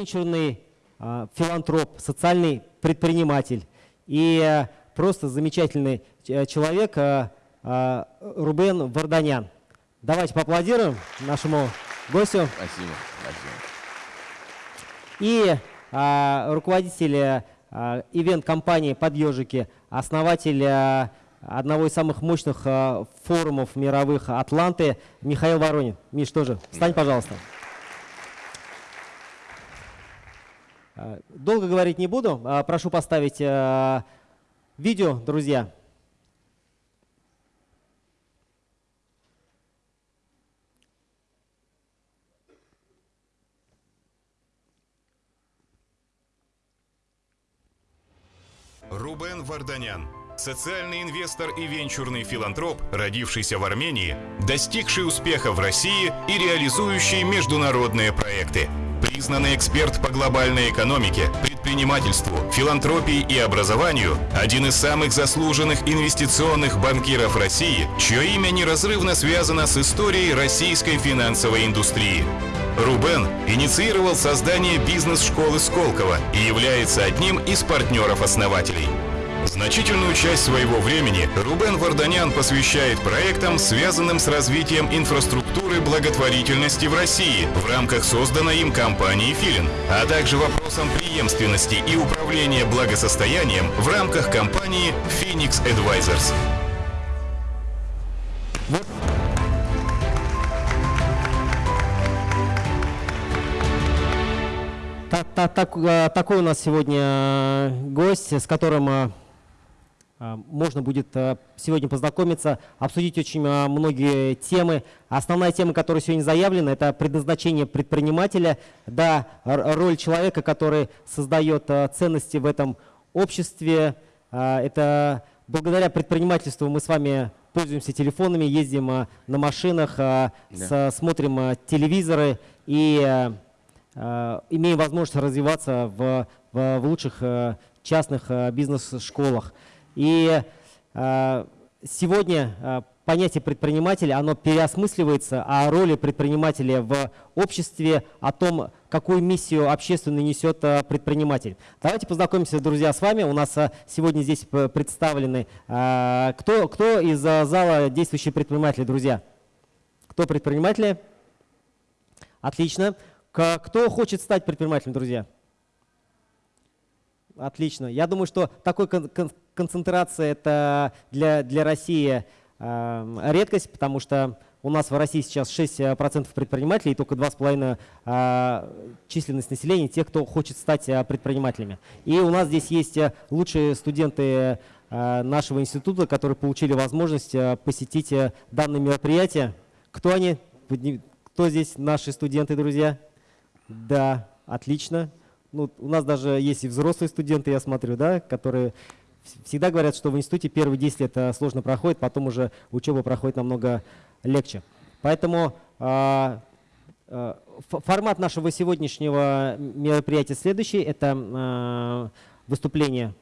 венчурный а, филантроп, социальный предприниматель и просто замечательный человек Рубен Варданян. Давайте поаплодируем нашему гостю. Спасибо. Спасибо. И а, руководитель а, ивент-компании «Подъежики», основатель а, одного из самых мощных а, форумов мировых «Атланты» Михаил Воронин. Миш, тоже встань, пожалуйста. А, долго говорить не буду. А, прошу поставить а, видео, друзья. Рубен Варданян. Социальный инвестор и венчурный филантроп, родившийся в Армении, достигший успеха в России и реализующий международные проекты. Признанный эксперт по глобальной экономике, предпринимательству, филантропии и образованию, один из самых заслуженных инвестиционных банкиров России, чье имя неразрывно связано с историей российской финансовой индустрии. Рубен инициировал создание бизнес-школы Сколково и является одним из партнеров-основателей. Значительную часть своего времени Рубен Варданян посвящает проектам, связанным с развитием инфраструктуры благотворительности в России в рамках созданной им компании «Филин», а также вопросам преемственности и управления благосостоянием в рамках компании «Phoenix Advisors». Так, так, э, такой у нас сегодня э, гость, с которым э, можно будет сегодня познакомиться, обсудить очень многие темы. Основная тема, которая сегодня заявлена, это предназначение предпринимателя, да, роль человека, который создает ценности в этом обществе. Это благодаря предпринимательству мы с вами пользуемся телефонами, ездим на машинах, да. смотрим телевизоры и имеем возможность развиваться в, в, в лучших частных бизнес-школах. И сегодня понятие предпринимателя, оно переосмысливается о роли предпринимателя в обществе, о том, какую миссию общественную несет предприниматель. Давайте познакомимся, друзья, с вами. У нас сегодня здесь представлены, кто, кто из зала действующие предприниматели, друзья? Кто предприниматели? Отлично. Кто хочет стать предпринимателем, друзья? Отлично. Я думаю, что такой концентрация это для, для России э, редкость, потому что у нас в России сейчас 6% предпринимателей и только 2,5% э, численность населения тех, кто хочет стать э, предпринимателями. И у нас здесь есть э, лучшие студенты э, нашего института, которые получили возможность э, посетить э, данное мероприятие. Кто они? Кто здесь наши студенты, друзья? Да, отлично. Ну, у нас даже есть и взрослые студенты, я смотрю, да, которые всегда говорят, что в институте первые 10 лет э, сложно проходит, потом уже учеба проходит намного легче. Поэтому э, э, формат нашего сегодняшнего мероприятия следующий. Это э, выступление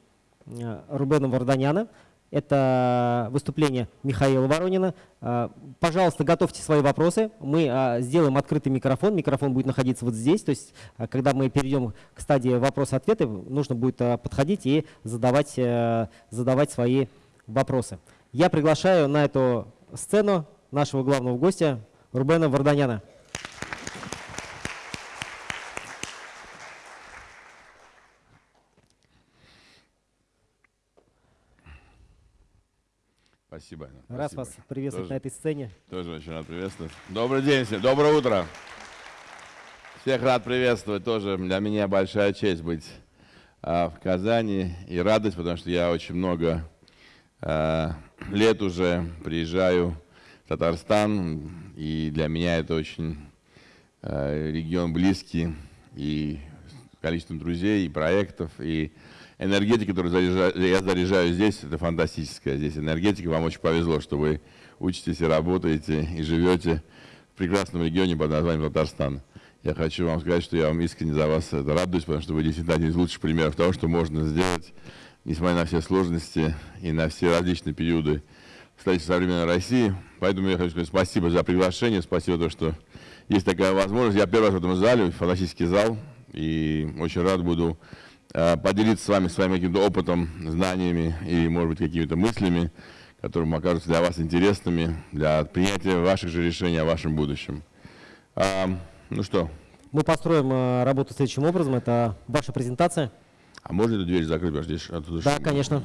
Рубена Варданяна. Это выступление Михаила Воронина. А, пожалуйста, готовьте свои вопросы. Мы а, сделаем открытый микрофон. Микрофон будет находиться вот здесь. То есть, а, когда мы перейдем к стадии вопрос-ответы, нужно будет подходить и задавать, э, задавать свои вопросы. Я приглашаю на эту сцену нашего главного гостя Рубена Варданяна. Спасибо. Раз спасибо. вас приветствовать тоже, на этой сцене. Тоже очень рад приветствовать. Добрый день всем, доброе утро. Всех рад приветствовать. Тоже для меня большая честь быть а, в Казани и радость, потому что я очень много а, лет уже приезжаю в Татарстан, и для меня это очень а, регион близкий, и количеством друзей, и проектов, и энергетика, которую я заряжаю здесь, это фантастическая здесь энергетика. Вам очень повезло, что вы учитесь и работаете, и живете в прекрасном регионе под названием Татарстан. Я хочу вам сказать, что я вам искренне за вас это радуюсь, потому что вы действительно один из лучших примеров того, что можно сделать, несмотря на все сложности и на все различные периоды в современной России. Поэтому я хочу сказать спасибо за приглашение, спасибо за то, что есть такая возможность. Я первый раз в этом зале, фантастический зал, И очень рад буду поделиться с вами своим каким-то опытом, знаниями и, может быть, какими-то мыслями, которые окажутся для вас интересными, для принятия ваших же решений о вашем будущем. А, ну что? Мы построим э, работу следующим образом. Это ваша презентация. А можно эту дверь закрыть? Потому здесь оттуда да, конечно.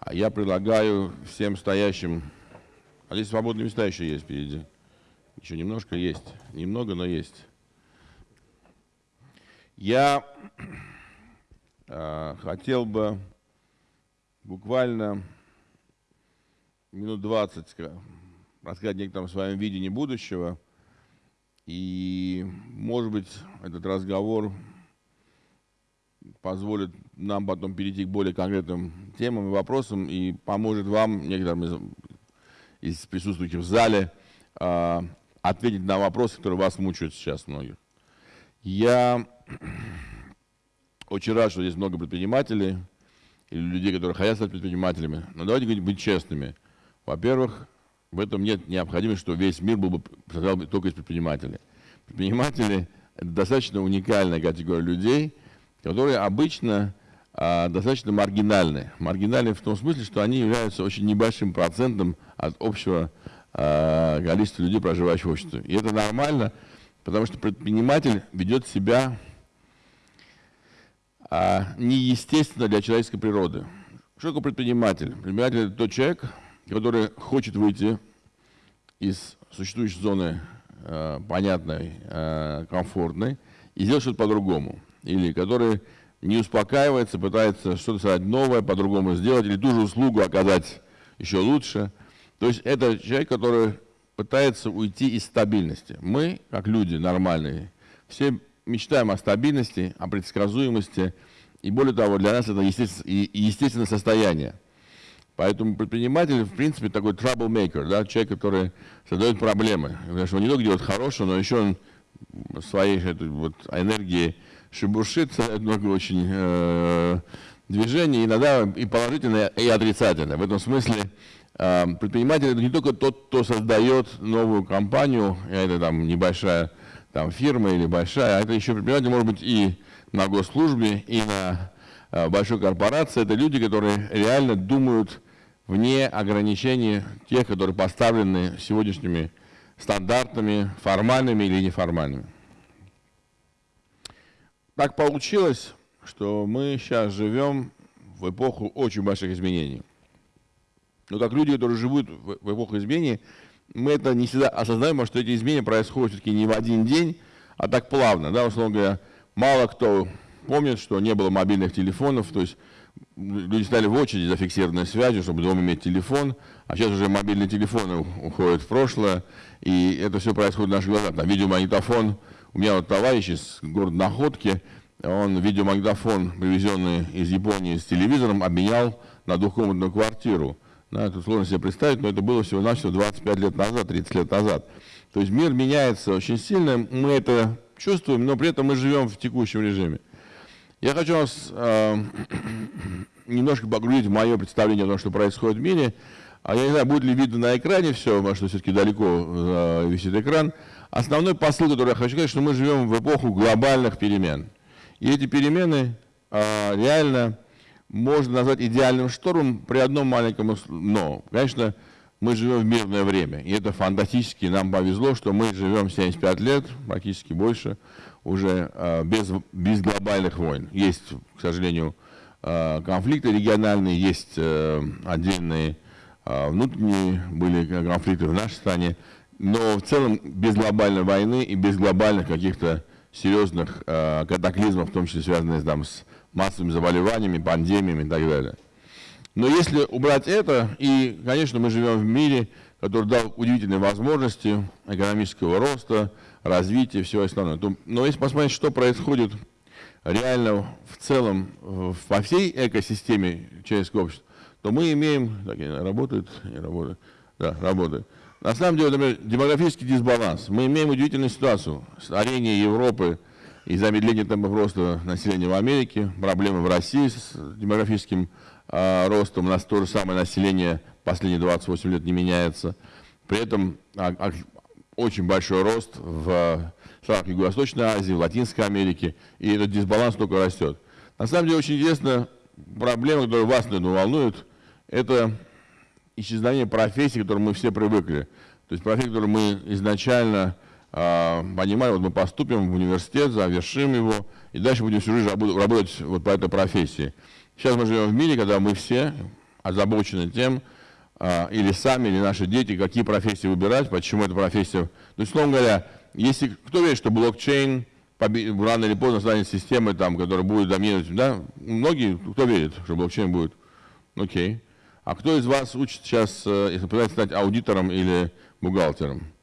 А я предлагаю всем стоящим... А здесь свободные места еще есть впереди. Еще немножко есть. Немного, но есть. Я э, хотел бы буквально минут 20 рассказать некотором своем видении будущего. И, может быть, этот разговор позволит нам потом перейти к более конкретным темам и вопросам и поможет вам, некоторым из, из присутствующих в зале, э, ответить на вопросы, которые вас мучают сейчас многих. Я очень рад, что здесь много предпринимателей или людей, которые хотят стать предпринимателями. Но давайте быть честными. Во-первых, в этом нет необходимости, что весь мир был бы состоял только из предпринимателей. Предприниматели – это достаточно уникальная категория людей, которые обычно а, достаточно маргинальны. Маргинальны в том смысле, что они являются очень небольшим процентом от общего а, количества людей, проживающих в обществе. И это нормально, потому что предприниматель ведет себя а, неестественно для человеческой природы. Что такое предприниматель? Предприниматель – это тот человек, который хочет выйти из существующей зоны э, понятной, э, комфортной и сделать что-то по-другому. Или который не успокаивается, пытается что-то создать новое, по-другому сделать, или ту же услугу оказать еще лучше. То есть это человек, который пытается уйти из стабильности. Мы, как люди нормальные, все мечтаем о стабильности, о предсказуемости, и более того, для нас это естественное состояние. Поэтому предприниматель, в принципе, такой troublemaker, да, человек, который создает проблемы. Потому что он не только делает хорошее, но еще он своей вот энергией шебуршит, много очень э, движений, иногда и положительное, и отрицательное. В этом смысле э, предприниматель это не только тот, кто создает новую компанию, это там небольшая там, фирма или большая, а это еще предприниматель может быть и на госслужбе, и на э, большой корпорации. Это люди, которые реально думают вне ограничений тех, которые поставлены сегодняшними стандартами, формальными или неформальными. Так получилось, что мы сейчас живем в эпоху очень больших изменений. Но как люди, которые живут в эпоху изменений, мы это не всегда осознаем, потому что эти изменения происходят все-таки не в один день, а так плавно. Да, условно говоря, мало кто помнит, что не было мобильных телефонов, то есть люди стали в очереди за фиксированной связью, чтобы дома иметь телефон, а сейчас уже мобильные телефоны уходят в прошлое, и это все происходит в наших глазах. Там видеомагнитофон, у меня вот товарищ из города Находки, он видеомагнитофон, привезенный из Японии с телевизором, обменял на двухкомнатную квартиру. Да, это сложно себе представить, но это было всего-навсего 25 лет назад, 30 лет назад. То есть мир меняется очень сильно, мы это чувствуем, но при этом мы живем в текущем режиме. Я хочу вас э, немножко погрузить в мое представление о том, что происходит в мире. А я не знаю, будет ли видно на экране все, потому что все-таки далеко э, висит экран. Основной посыл, который я хочу сказать, что мы живем в эпоху глобальных перемен. И эти перемены э, реально можно назвать идеальным штормом при одном маленьком но. Конечно, мы живем в мирное время, и это фантастически. Нам повезло, что мы живем 75 лет, практически больше уже э, без, без глобальных войн. Есть, к сожалению, э, конфликты региональные, есть э, отдельные внутренние были конфликты в нашей стране, но в целом без глобальной войны и без глобальных каких-то серьезных катаклизмов, в том числе связанных там, с массовыми заболеваниями, пандемиями и так далее. Но если убрать это, и, конечно, мы живем в мире, который дал удивительные возможности экономического роста, развитие, все остальное. Но если посмотреть, что происходит реально в целом во всей экосистеме человеческого общества, то мы имеем... Так, работает? Не работает. Да, работает. На самом деле, например, демографический дисбаланс. Мы имеем удивительную ситуацию. Старение Европы и замедление темпов роста населения в Америке, проблемы в России с демографическим э, ростом. У нас то же самое население последние 28 лет не меняется. При этом очень большой рост в странах Юго-Восточной Азии, в Латинской Америке, и этот дисбаланс только растет. На самом деле очень интересно, проблема, которая вас, наверное, волнует, это исчезновение профессий, к которым мы все привыкли. То есть профессии, которые мы изначально понимали, вот мы поступим в университет, завершим его, и дальше будем всю жизнь работать вот по этой профессии. Сейчас мы живем в мире, когда мы все озабочены тем, э, или сами, или наши дети, какие профессии выбирать, почему эта профессия. То есть, условно говоря, если кто верит, что блокчейн рано или поздно станет системой, там, которая будет доминировать, да, многие, кто верит, что блокчейн будет, окей. А кто из вас учит сейчас, э, если пытается стать аудитором или бухгалтером?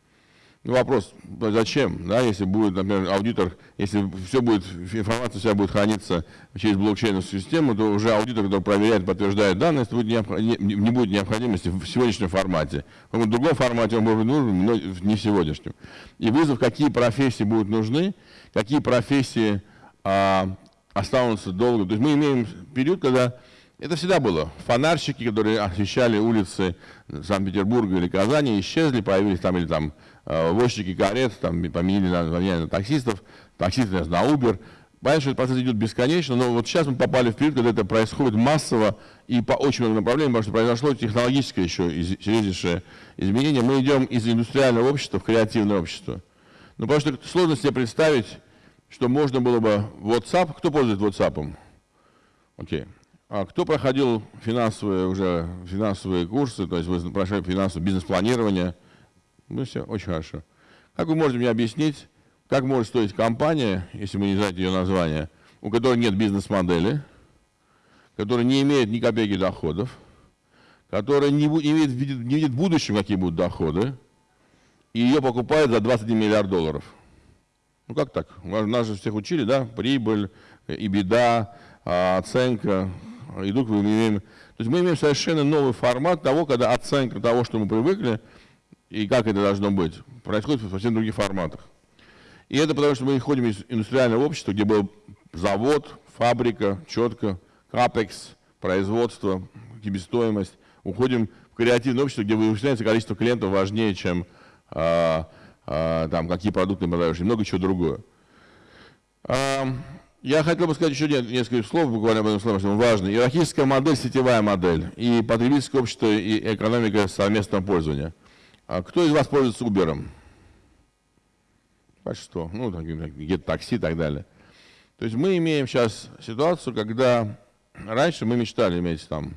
Вопрос, зачем, да, если будет, например, аудитор, если все будет, информация вся будет храниться через блокчейновую систему, то уже аудитор, который проверяет, подтверждает данные, будет не, не будет необходимости в сегодняшнем формате. В другом формате он будет нужен, но не в сегодняшнем. И вызов, какие профессии будут нужны, какие профессии а, останутся долго. То есть мы имеем период, когда это всегда было. Фонарщики, которые освещали улицы Санкт-Петербурга или Казани, исчезли, появились там или там возчики карет, там поменяли название на таксистов, таксисты на Uber. Понятно, что этот процесс идет бесконечно, но вот сейчас мы попали в период, когда это происходит массово и по очень многим направлениям, потому что произошло технологическое еще серьезнейшее изменение. Мы идем из индустриального общества в креативное общество. Ну, потому что сложно себе представить, что можно было бы WhatsApp, кто пользуется WhatsApp? Окей. Okay. А кто проходил финансовые уже финансовые курсы, то есть вы прошли финансовое бизнес-планирование? Ну все, очень хорошо. Как вы можете мне объяснить, как может стоить компания, если вы не знаете ее название, у которой нет бизнес-модели, которая не имеет ни копейки доходов, которая не, видит, не видит в будущем, какие будут доходы, и ее покупают за 21 миллиард долларов. Ну как так? Нас же всех учили, да? Прибыль, и беда, а, оценка, идут, мы имеем, то есть мы имеем совершенно новый формат того, когда оценка того, что мы привыкли, и как это должно быть, происходит в совсем других форматах. И это потому, что мы ходим из индустриального общества, где был завод, фабрика, четко, капекс, производство, себестоимость. Уходим в креативное общество, где выясняется количество клиентов важнее, чем а, а, там, какие продукты продаешь, и много чего другое. А, я хотел бы сказать еще несколько слов, буквально об этом слове, что важно. Иерархическая модель, сетевая модель, и потребительское общество, и экономика совместного пользования. А кто из вас пользуется Uber? Большинство. Ну, где-то такси и так далее. То есть мы имеем сейчас ситуацию, когда раньше мы мечтали иметь там,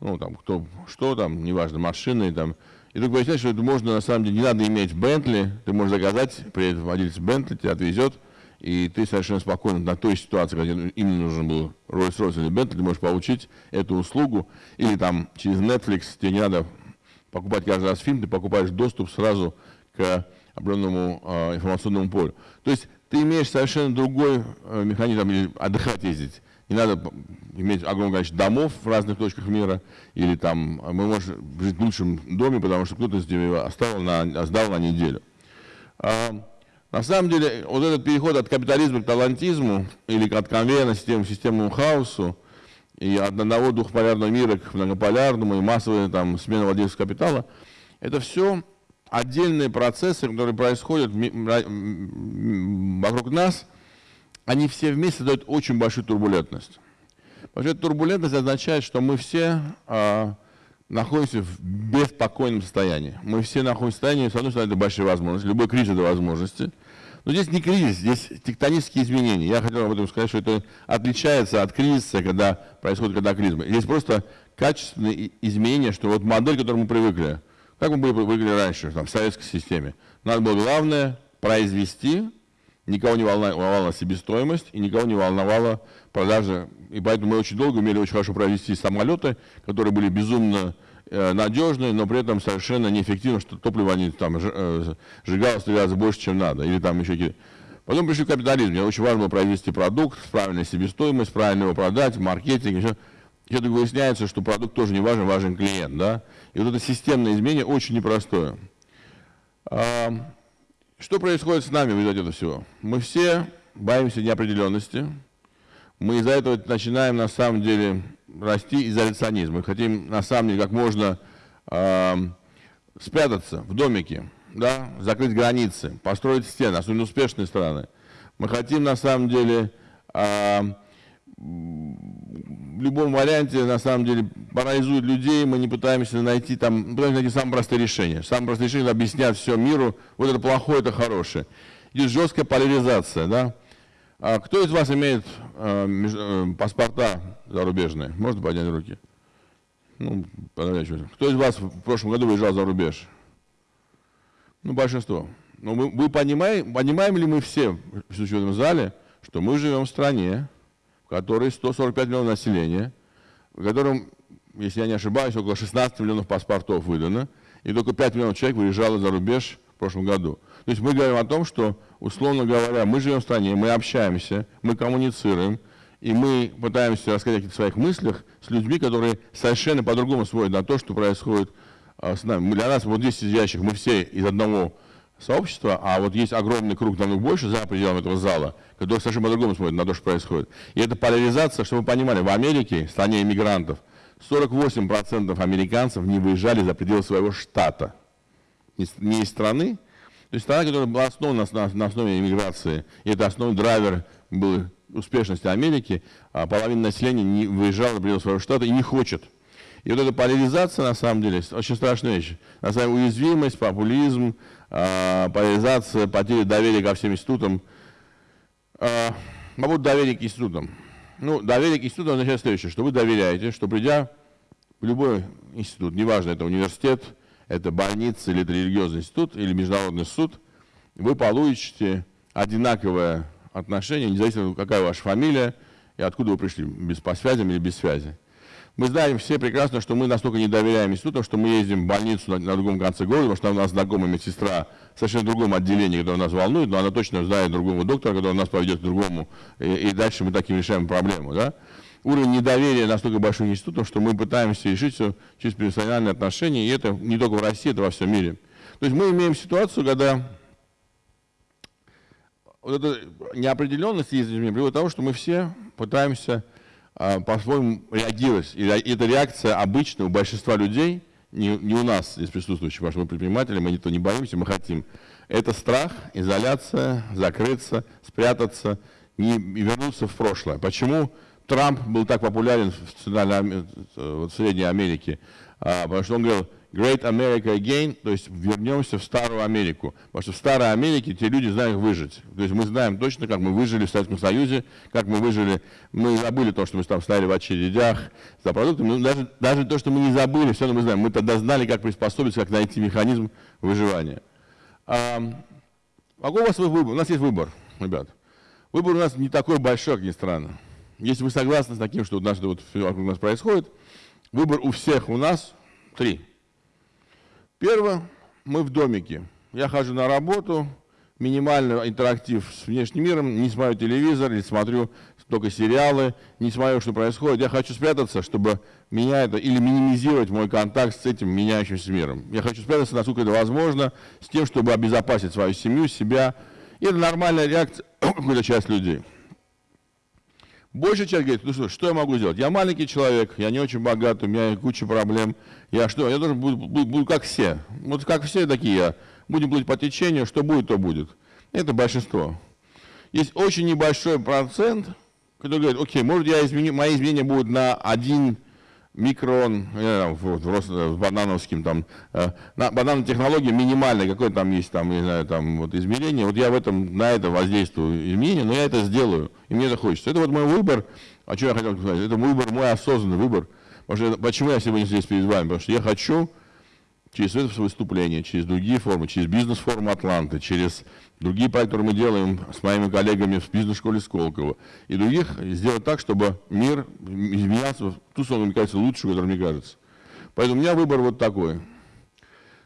ну, там, кто, что там, неважно, машины, там, и только выясняется, что это можно, на самом деле, не надо иметь Бентли, ты можешь заказать, приедет владелец Бентли, тебя отвезет, и ты совершенно спокойно на той ситуации, когда именно нужен был Rolls-Royce или Bentley, ты можешь получить эту услугу, или там через Netflix тебе не надо покупать каждый раз фильм, ты покупаешь доступ сразу к определенному э, информационному полю. То есть ты имеешь совершенно другой э, механизм, или отдыхать ездить. Не надо иметь огромное количество домов в разных точках мира, или там мы можем жить в лучшем доме, потому что кто-то его оставил на, сдал на неделю. А, на самом деле, вот этот переход от капитализма к талантизму, или от конвейерной системы к системному хаосу, и от одного двухполярного мира к многополярному, и массовая там, смена владельцев капитала, это все отдельные процессы, которые происходят вокруг нас, они все вместе дают очень большую турбулентность. Эта турбулентность означает, что мы все а, находимся в беспокойном состоянии. Мы все находимся в состоянии, с одной стороны, это большие возможности, любой кризис – это возможности. Но здесь не кризис, здесь тектонические изменения. Я хотел об этом сказать, что это отличается от кризиса, когда происходит катаклизмы. Здесь просто качественные изменения, что вот модель, к которой мы привыкли, как мы были привыкли раньше, там, в советской системе. Надо было главное произвести, никого не волновала себестоимость и никого не волновала продажа. И поэтому мы очень долго умели очень хорошо провести самолеты, которые были безумно э, надежные, но при этом совершенно неэффективно, что топливо они там сжигалось в больше, чем надо. Или там еще какие Потом пришли капитализм. Мне очень важно было произвести продукт, правильная себестоимость, правильно его продать, маркетинг, еще. И это выясняется, что продукт тоже не важен, важен клиент. Да? И вот это системное изменение очень непростое. А, что происходит с нами в результате этого всего? Мы все боимся неопределенности, мы из-за этого начинаем на самом деле расти изоляционизм. Мы хотим на самом деле как можно э, спрятаться в домике, да, закрыть границы, построить стены, особенно успешные страны. Мы хотим, на самом деле, а, в любом варианте, на самом деле, парализует людей, мы не пытаемся найти там, пытаемся найти самые простые решения. Самые простые решения объяснять все миру, вот это плохое, это хорошее. Идет жесткая поляризация, да. А кто из вас имеет э, э, паспорта зарубежные? Можно поднять руки? Ну, Кто из вас в прошлом году выезжал за рубеж? Ну, большинство. Но мы, вы понимаем, понимаем ли мы все, в этом зале, что мы живем в стране, в которой 145 миллионов населения, в котором, если я не ошибаюсь, около 16 миллионов паспортов выдано, и только 5 миллионов человек выезжало за рубеж в прошлом году. То есть мы говорим о том, что, условно говоря, мы живем в стране, мы общаемся, мы коммуницируем, и мы пытаемся рассказать о каких-то своих мыслях с людьми, которые совершенно по-другому смотрят на то, что происходит а, с нами. Для нас вот здесь сидящих, мы все из одного сообщества, а вот есть огромный круг, намного больше за пределами этого зала, который совершенно по-другому смотрит на то, что происходит. И эта поляризация, чтобы вы понимали, в Америке, в стране иммигрантов, 48% американцев не выезжали за пределы своего штата. Не из страны, то есть страна, которая была основана на, на основе иммиграции, и это основной драйвер был успешности Америки, а половина населения не выезжала за пределы своего штата и не хочет. И вот эта поляризация, на самом деле, очень страшная вещь. На самом деле, уязвимость, популизм, э, поляризация, потеря доверия ко всем институтам. Э, по поводу к институтам. Ну, доверие к институту означает следующее, что вы доверяете, что придя в любой институт, неважно, это университет, это больница или это религиозный институт или международный суд, вы получите одинаковое отношение, независимо, какая ваша фамилия и откуда вы пришли, без по связям или без связи. Мы знаем все прекрасно, что мы настолько не доверяем институтам, что мы ездим в больницу на, на другом конце города, потому что у нас знакомая медсестра в совершенно другом отделении, которое нас волнует, но она точно знает другого доктора, который нас поведет к другому, и, и дальше мы таким решаем проблему. Да? Уровень недоверия настолько большой институтом, что мы пытаемся решить все через персональные отношения, и это не только в России, это во всем мире. То есть мы имеем ситуацию, когда вот эта неопределенность есть приводит к тому, что мы все пытаемся а, по-своему реагировать. И эта реакция обычная у большинства людей, не, не у нас здесь присутствующих, потому что мы предприниматели, мы никто не боимся, мы хотим. Это страх, изоляция, закрыться, спрятаться не, и вернуться в прошлое. Почему Трамп был так популярен в, в, в Средней Америке? А, потому что он говорил, Great America Again, то есть вернемся в Старую Америку. Потому что в Старой Америке те люди знают выжить. То есть мы знаем точно, как мы выжили в Советском Союзе, как мы выжили. Мы забыли то, что мы там стояли в очередях за продуктами. Но даже, даже то, что мы не забыли, все равно мы знаем. Мы тогда знали, как приспособиться, как найти механизм выживания. А, какой у вас выбор? У нас есть выбор, ребят. Выбор у нас не такой большой, как ни странно. Если вы согласны с таким, что нас, вот, все вокруг нас происходит, выбор у всех у нас три – Первое, мы в домике. Я хожу на работу, минимальный интерактив с внешним миром, не смотрю телевизор, или смотрю только сериалы, не смотрю, что происходит. Я хочу спрятаться, чтобы меня это, или минимизировать мой контакт с этим меняющимся миром. Я хочу спрятаться, насколько это возможно, с тем, чтобы обезопасить свою семью, себя. И это нормальная реакция какой-то часть людей. Большая часть говорит, ну что, что я могу сделать? Я маленький человек, я не очень богат, у меня куча проблем. Я что, я должен буду, буду, буду как все. Вот как все такие я. Будем плыть по течению, что будет, то будет. Это большинство. Есть очень небольшой процент, который говорит, окей, может я изменю, мои изменения будут на один микрон, э, вот, в банановским там, э, на банановой технологии минимальной, какой там есть там, не знаю, там вот измерение, вот я в этом, на это воздействую изменение, но я это сделаю, и мне это хочется. Это вот мой выбор, о чем я хотел сказать, это выбор, мой осознанный выбор, потому что, почему я сегодня здесь перед вами, потому что я хочу через это выступление, через другие формы, через бизнес-форум Атланты, через другие проекты, которые мы делаем с моими коллегами в бизнес-школе Сколково, и других, сделать так, чтобы мир изменялся в ту сторону, мне кажется, лучшую, которая мне кажется. Поэтому у меня выбор вот такой.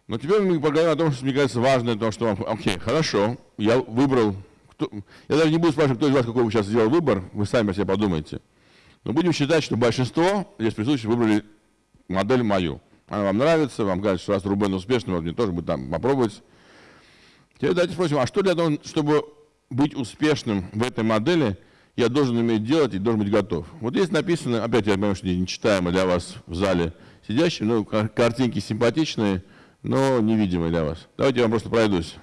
Но теперь мы поговорим о том, что мне кажется важно, то, что, окей, хорошо, я выбрал, кто, я даже не буду спрашивать, кто из вас какой вы сейчас сделал выбор, вы сами о себе подумайте. Но будем считать, что большинство здесь присутствующих выбрали модель мою. Она вам нравится, вам кажется, что раз Рубен успешный, вот мне тоже бы там попробовать. Теперь давайте спросим, а что для того, чтобы быть успешным в этой модели, я должен уметь делать и должен быть готов? Вот здесь написано, опять я понимаю, что не читаемо для вас в зале сидящим, но картинки симпатичные, но невидимые для вас. Давайте я вам просто пройдусь.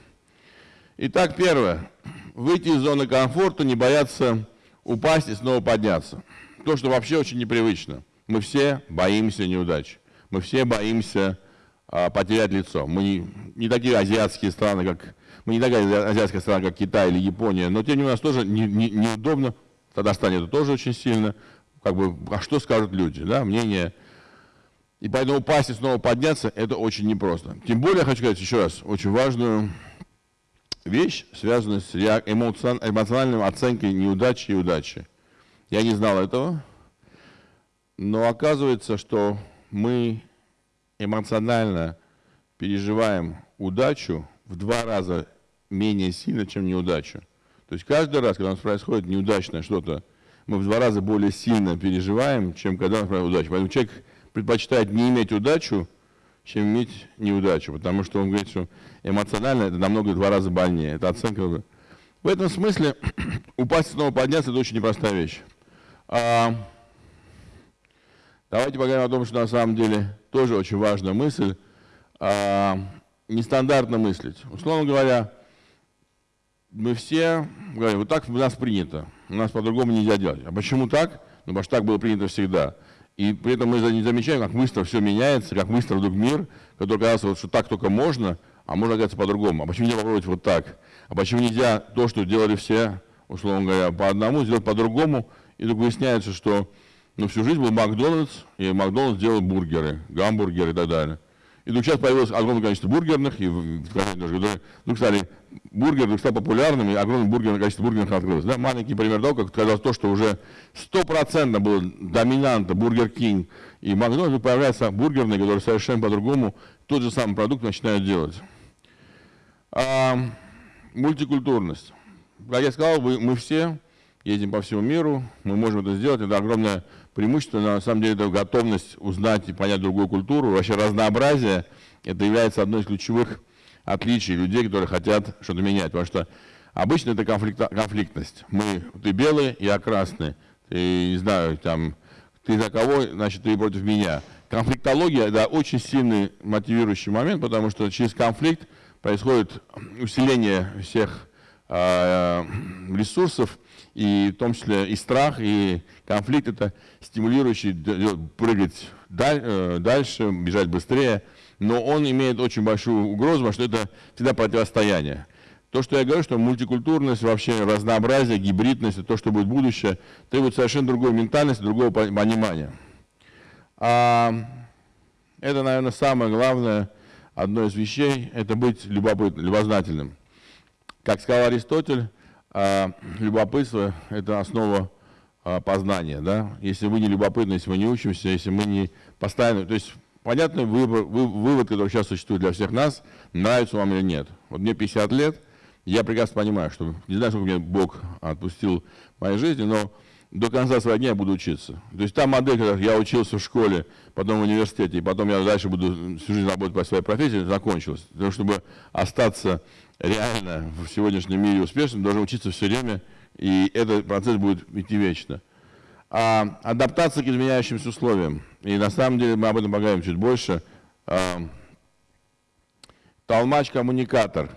Итак, первое. Выйти из зоны комфорта, не бояться упасть и снова подняться. То, что вообще очень непривычно. Мы все боимся неудач. Мы все боимся а, потерять лицо. Мы не, не такие азиатские страны, как мы не такая азиатская страна, как Китай или Япония, но тем не менее у нас тоже не, не, неудобно. Татарстане это тоже очень сильно. Как бы, а что скажут люди, да, мнение. И поэтому упасть и снова подняться, это очень непросто. Тем более, я хочу сказать еще раз, очень важную вещь, связанную с эмоциональной оценкой неудачи и удачи. Я не знал этого, но оказывается, что мы эмоционально переживаем удачу в два раза менее сильно, чем неудачу. То есть каждый раз, когда у нас происходит неудачное что-то, мы в два раза более сильно переживаем, чем когда у нас происходит удача. Поэтому человек предпочитает не иметь удачу, чем иметь неудачу, потому что он говорит, что эмоционально это намного в два раза больнее. Это оценка. В этом смысле упасть снова подняться – это очень непростая вещь. А, давайте поговорим о том, что на самом деле тоже очень важная мысль. А, нестандартно мыслить. Условно говоря, мы все говорим, вот так у нас принято, у нас по-другому нельзя делать. А почему так? Ну, потому что так было принято всегда. И при этом мы не замечаем, как быстро все меняется, как быстро вдруг мир, который казался, вот, что так только можно, а можно оказаться по-другому. А почему нельзя попробовать вот так? А почему нельзя то, что делали все, условно говоря, по одному, сделать по-другому? И вдруг выясняется, что ну, всю жизнь был Макдональдс, и Макдональдс делал бургеры, гамбургеры и так далее. И вдруг сейчас появилось огромное количество бургерных, и вдруг стали бургеры вдруг стали популярными, и огромное бургерное количество бургерных открылось. Да? Маленький пример того, как когда то, что уже стопроцентно было доминанта, Бургер Кинг и Макдональдс, появляются бургерные, которые совершенно по-другому тот же самый продукт начинают делать. А, мультикультурность. Как я сказал, мы все ездим по всему миру, мы можем это сделать, это огромное преимущество, на самом деле, это готовность узнать и понять другую культуру, вообще разнообразие, это является одной из ключевых отличий людей, которые хотят что-то менять, потому что обычно это конфликт, конфликтность. Мы, ты белый, я красный, ты, не знаю, там, ты за кого, значит, ты против меня. Конфликтология, да, очень сильный мотивирующий момент, потому что через конфликт происходит усиление всех э, ресурсов, и в том числе и страх, и конфликт это стимулирующий прыгать э, дальше, бежать быстрее, но он имеет очень большую угрозу, что это всегда противостояние. То, что я говорю, что мультикультурность, вообще разнообразие, гибридность, то, что будет будущее, требует совершенно другой ментальности, другого понимания. А это, наверное, самое главное, одно из вещей, это быть любопытным, любознательным. Как сказал Аристотель, а, любопытство – это основа а, познания. Да? Если мы не любопытны, если мы не учимся, если мы не постоянно… То есть понятный выбор, вы, вывод, который сейчас существует для всех нас, нравится вам или нет. Вот мне 50 лет, я прекрасно понимаю, что не знаю, сколько мне Бог отпустил в моей жизни, но до конца своих дней я буду учиться. То есть та модель, когда я учился в школе, потом в университете, и потом я дальше буду всю жизнь работать по своей профессии, закончилась. Для того, чтобы остаться реально в сегодняшнем мире успешным, должен учиться все время, и этот процесс будет идти вечно. А, адаптация к изменяющимся условиям. И на самом деле мы об этом поговорим чуть больше. А, Толмач-коммуникатор,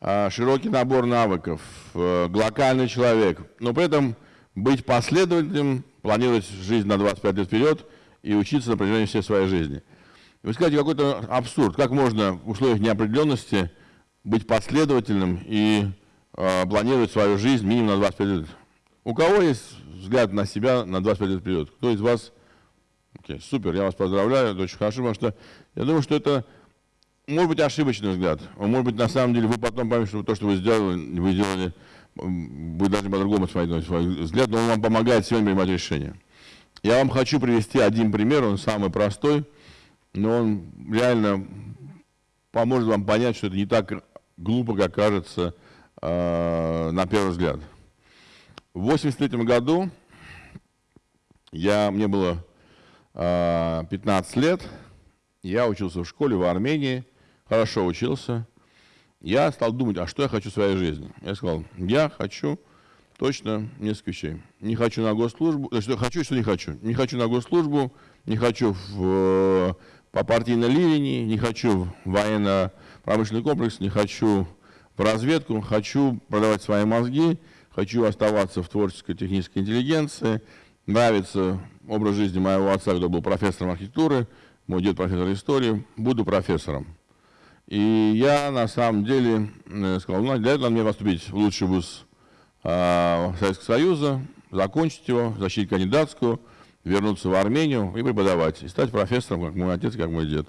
а, широкий набор навыков, а, глокальный человек, но при этом быть последовательным, планировать жизнь на 25 лет вперед и учиться на протяжении всей своей жизни. Вы скажете, какой-то абсурд, как можно в условиях неопределенности быть последовательным и э, планировать свою жизнь минимум на 25 лет. У кого есть взгляд на себя на 25 лет вперед? Кто из вас? Окей, супер, я вас поздравляю, это очень хорошо, потому что я думаю, что это может быть ошибочный взгляд. Он может быть на самом деле, вы потом поймете, что то, что вы сделали, вы сделали, вы должны по-другому смотреть на свой взгляд, но он вам помогает сегодня принимать решения. Я вам хочу привести один пример, он самый простой, но он реально поможет вам понять, что это не так глупо, как кажется э, на первый взгляд. В 83 году я, мне было э, 15 лет, я учился в школе в Армении, хорошо учился. Я стал думать, а что я хочу в своей жизни. Я сказал, я хочу точно несколько вещей. Не хочу на госслужбу, значит, хочу, что не хочу. Не хочу на госслужбу, не хочу в по партийной линии, не хочу в военно-промышленный комплекс, не хочу в разведку, хочу продавать свои мозги, хочу оставаться в творческой технической интеллигенции. Нравится образ жизни моего отца, который был профессором архитектуры, мой дед профессор истории, буду профессором. И я на самом деле э, сказал, ну, для этого надо мне поступить в лучший вуз э, Советского Союза, закончить его, защитить кандидатскую, вернуться в Армению и преподавать, и стать профессором, как мой отец, как мой дед.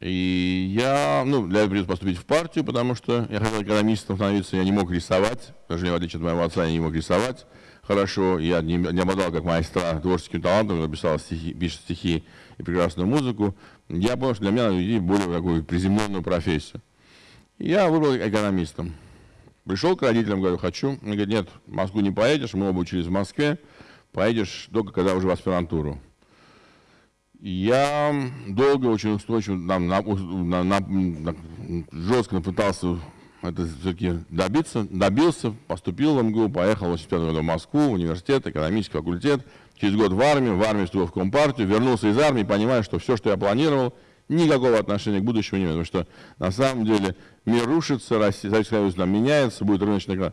И я, ну, для этого придется поступить в партию, потому что я хотел экономистом становиться, я не мог рисовать, даже в отличие от моего отца, я не мог рисовать хорошо, я не, не обладал, как майстра, творческим талантом, написал стихи, пишет стихи и прекрасную музыку. Я понял, что для меня надо более такую приземленную профессию. Я выбрал экономистом. Пришел к родителям, говорю, хочу. Они говорят, нет, в Москву не поедешь, мы оба учились в Москве, поедешь только когда уже в аспирантуру. Я долго, очень устойчиво, на, на, на, на, жестко пытался это все-таки добиться, добился, поступил в МГУ, поехал в в Москву, в университет, экономический факультет, через год в армию, в армию вступил в Компартию, вернулся из армии, понимая, что все, что я планировал, никакого отношения к будущему не имеет, потому что на самом деле мир рушится, Россия, Советский меняется, будет рыночный экран.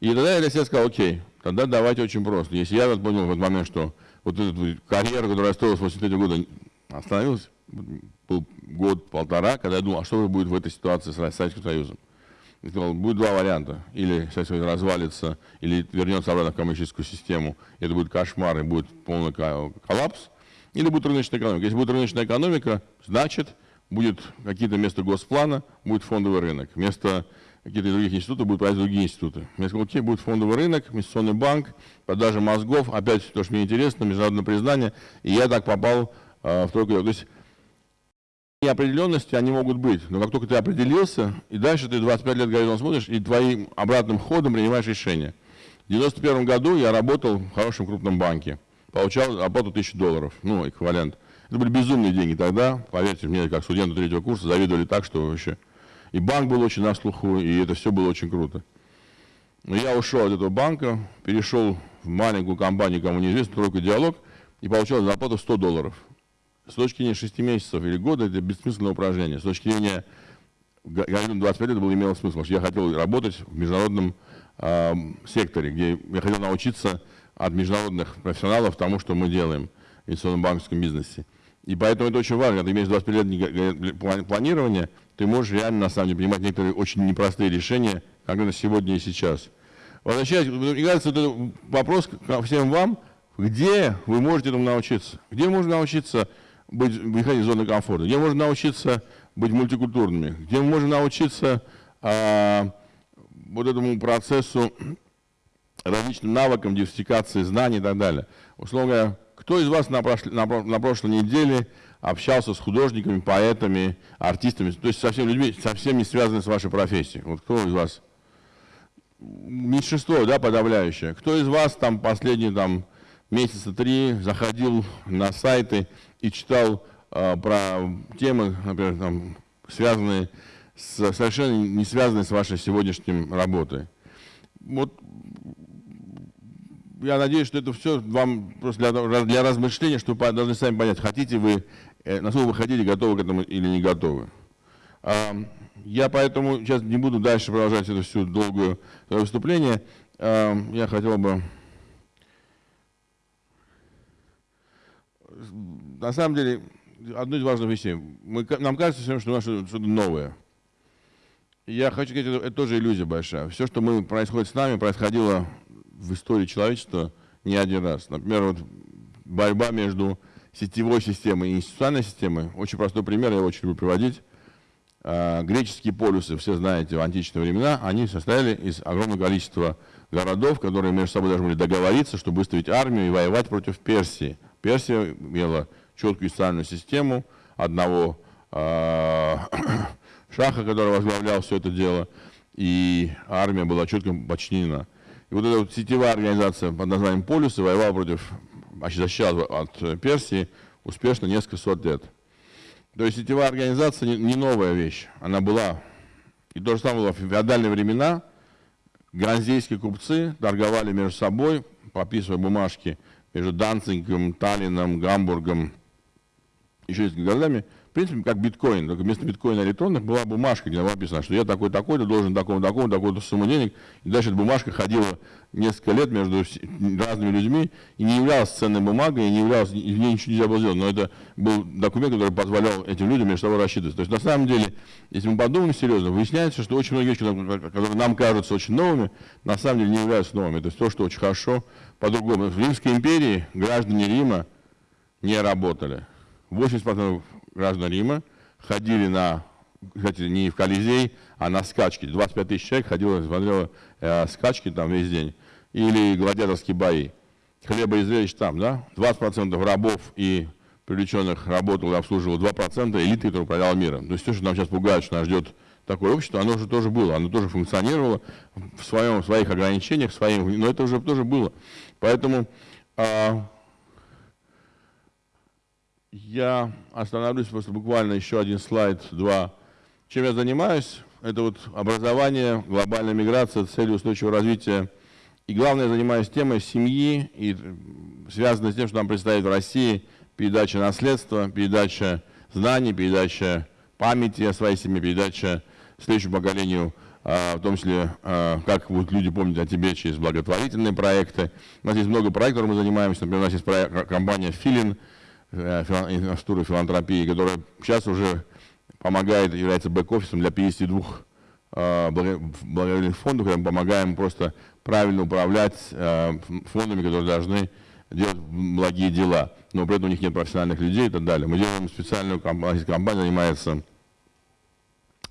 И тогда я для себя сказал, окей, тогда давайте очень просто. Если я понял в этот момент, что вот эта карьера, которая я строил с 83 года, остановилась, был год-полтора, когда я думал, а что же будет в этой ситуации с Советским Союзом. Я сказал, будет два варианта. Или Советский Союз развалится, или вернется обратно в коммунистическую систему. И это будет кошмар, и будет полный коллапс. Или будет рыночная экономика. Если будет рыночная экономика, значит, будет какие-то место госплана, будет фондовый рынок. Вместо каких-то других институтов будут проводить другие институты. Сказал, окей, будет фондовый рынок, инвестиционный банк, продажа мозгов, опять то, что мне интересно, международное признание. И я так попал э, в тройку. То есть неопределенности, они могут быть, но как только ты определился, и дальше ты 25 лет горизонт смотришь, и твоим обратным ходом принимаешь решение. В 91 году я работал в хорошем крупном банке, получал оплату 1000 долларов, ну, эквивалент. Это были безумные деньги тогда, поверьте мне, как студенту третьего курса, завидовали так, что вообще... И банк был очень на слуху, и это все было очень круто. Но я ушел от этого банка, перешел в маленькую компанию, кому неизвестно, тройку диалог, и получал зарплату 100 долларов. С точки зрения 6 месяцев или года это бессмысленное упражнение. С точки зрения 25 лет было имело смысл, потому что я хотел работать в международном э, секторе, где я хотел научиться от международных профессионалов тому, что мы делаем в инвестиционном банковском бизнесе. И поэтому это очень важно, когда ты имеешь 25 лет планирования, ты можешь реально, на самом деле, принимать некоторые очень непростые решения, конкретно сегодня и сейчас. Возвращаясь, мне кажется, это вопрос ко всем вам, где вы можете этому научиться? Где можно научиться быть, выходить из зоны комфорта, где можно научиться быть мультикультурными, где можем научиться а, вот этому процессу различным навыкам диверсификации знаний и так далее. Условно говоря, кто из вас на, прошлой, на, на прошлой неделе общался с художниками, поэтами, артистами, то есть со всеми людьми, совсем не связанными с вашей профессией? Вот кто из вас? Меньшинство, да, подавляющее. Кто из вас там последние там месяца три заходил на сайты и читал э, про темы, например, там, связанные с, совершенно не связанные с вашей сегодняшней работой. Вот я надеюсь, что это все вам просто для, для размышления, чтобы вы должны сами понять, хотите вы, э, насколько вы хотите, готовы к этому или не готовы. Я поэтому сейчас не буду дальше продолжать это всю долгую выступление. Я хотел бы на самом деле, одно из важных вещей. Мы, нам кажется, что у нас что-то новое. я хочу сказать, это, это тоже иллюзия большая. Все, что мы, происходит с нами, происходило в истории человечества не один раз. Например, вот борьба между сетевой системой и институциональной системой. Очень простой пример, я очень люблю приводить. А, греческие полюсы, все знаете, в античные времена, они состояли из огромного количества городов, которые между собой должны были договориться, чтобы выставить армию и воевать против Персии. Персия имела четкую социальную систему одного э, шаха, который возглавлял все это дело, и армия была четко подчинена. И вот эта вот сетевая организация под названием Полюсы воевала против, защищала от Персии успешно несколько сот лет. То есть сетевая организация не, не новая вещь, она была. И то же самое было в феодальные времена. Ганзейские купцы торговали между собой, подписывая бумажки между Данцигом, Таллином, Гамбургом еще несколькими годами, в принципе, как биткоин, только вместо биткоина электронных была бумажка, где написано, что я такой-такой-то должен такому-такому, такую-то сумму денег. И дальше эта бумажка ходила несколько лет между разными людьми и не являлась ценной бумагой, и не являлась, в ней ничего нельзя было сделать. Но это был документ, который позволял этим людям между собой рассчитываться. То есть на самом деле, если мы подумаем серьезно, выясняется, что очень многие вещи, которые нам кажутся очень новыми, на самом деле не являются новыми. То есть то, что очень хорошо по-другому. В Римской империи граждане Рима не работали. 80% граждан Рима ходили на, кстати, не в Колизей, а на скачки. 25 тысяч человек ходило, смотрело э, скачки там весь день. Или гладиаторские бои. Хлеба и зрелищ там, да? 20% рабов и привлеченных работал и обслуживал 2% элиты, которая управляла миром. То есть то, что нам сейчас пугают, что нас ждет такое общество, оно уже тоже было, оно тоже функционировало в, своем, в своих ограничениях, своим, но это уже тоже было. Поэтому а, я остановлюсь просто буквально еще один слайд, два. Чем я занимаюсь? Это вот образование, глобальная миграция, цели устойчивого развития. И главное, я занимаюсь темой семьи, и связано с тем, что нам предстоит в России передача наследства, передача знаний, передача памяти о своей семье, передача следующему поколению, а, в том числе, а, как будут люди помнить о тебе через благотворительные проекты. У нас есть много проектов, мы занимаемся. Например, у нас есть компания «Филин», инфраструктуры филантропии, которая сейчас уже помогает, является бэк-офисом для 52 э, благотворительных фондов, где мы помогаем просто правильно управлять э, фондами, которые должны делать благие дела, но при этом у них нет профессиональных людей и так далее. Мы делаем специальную компанию, компания занимается,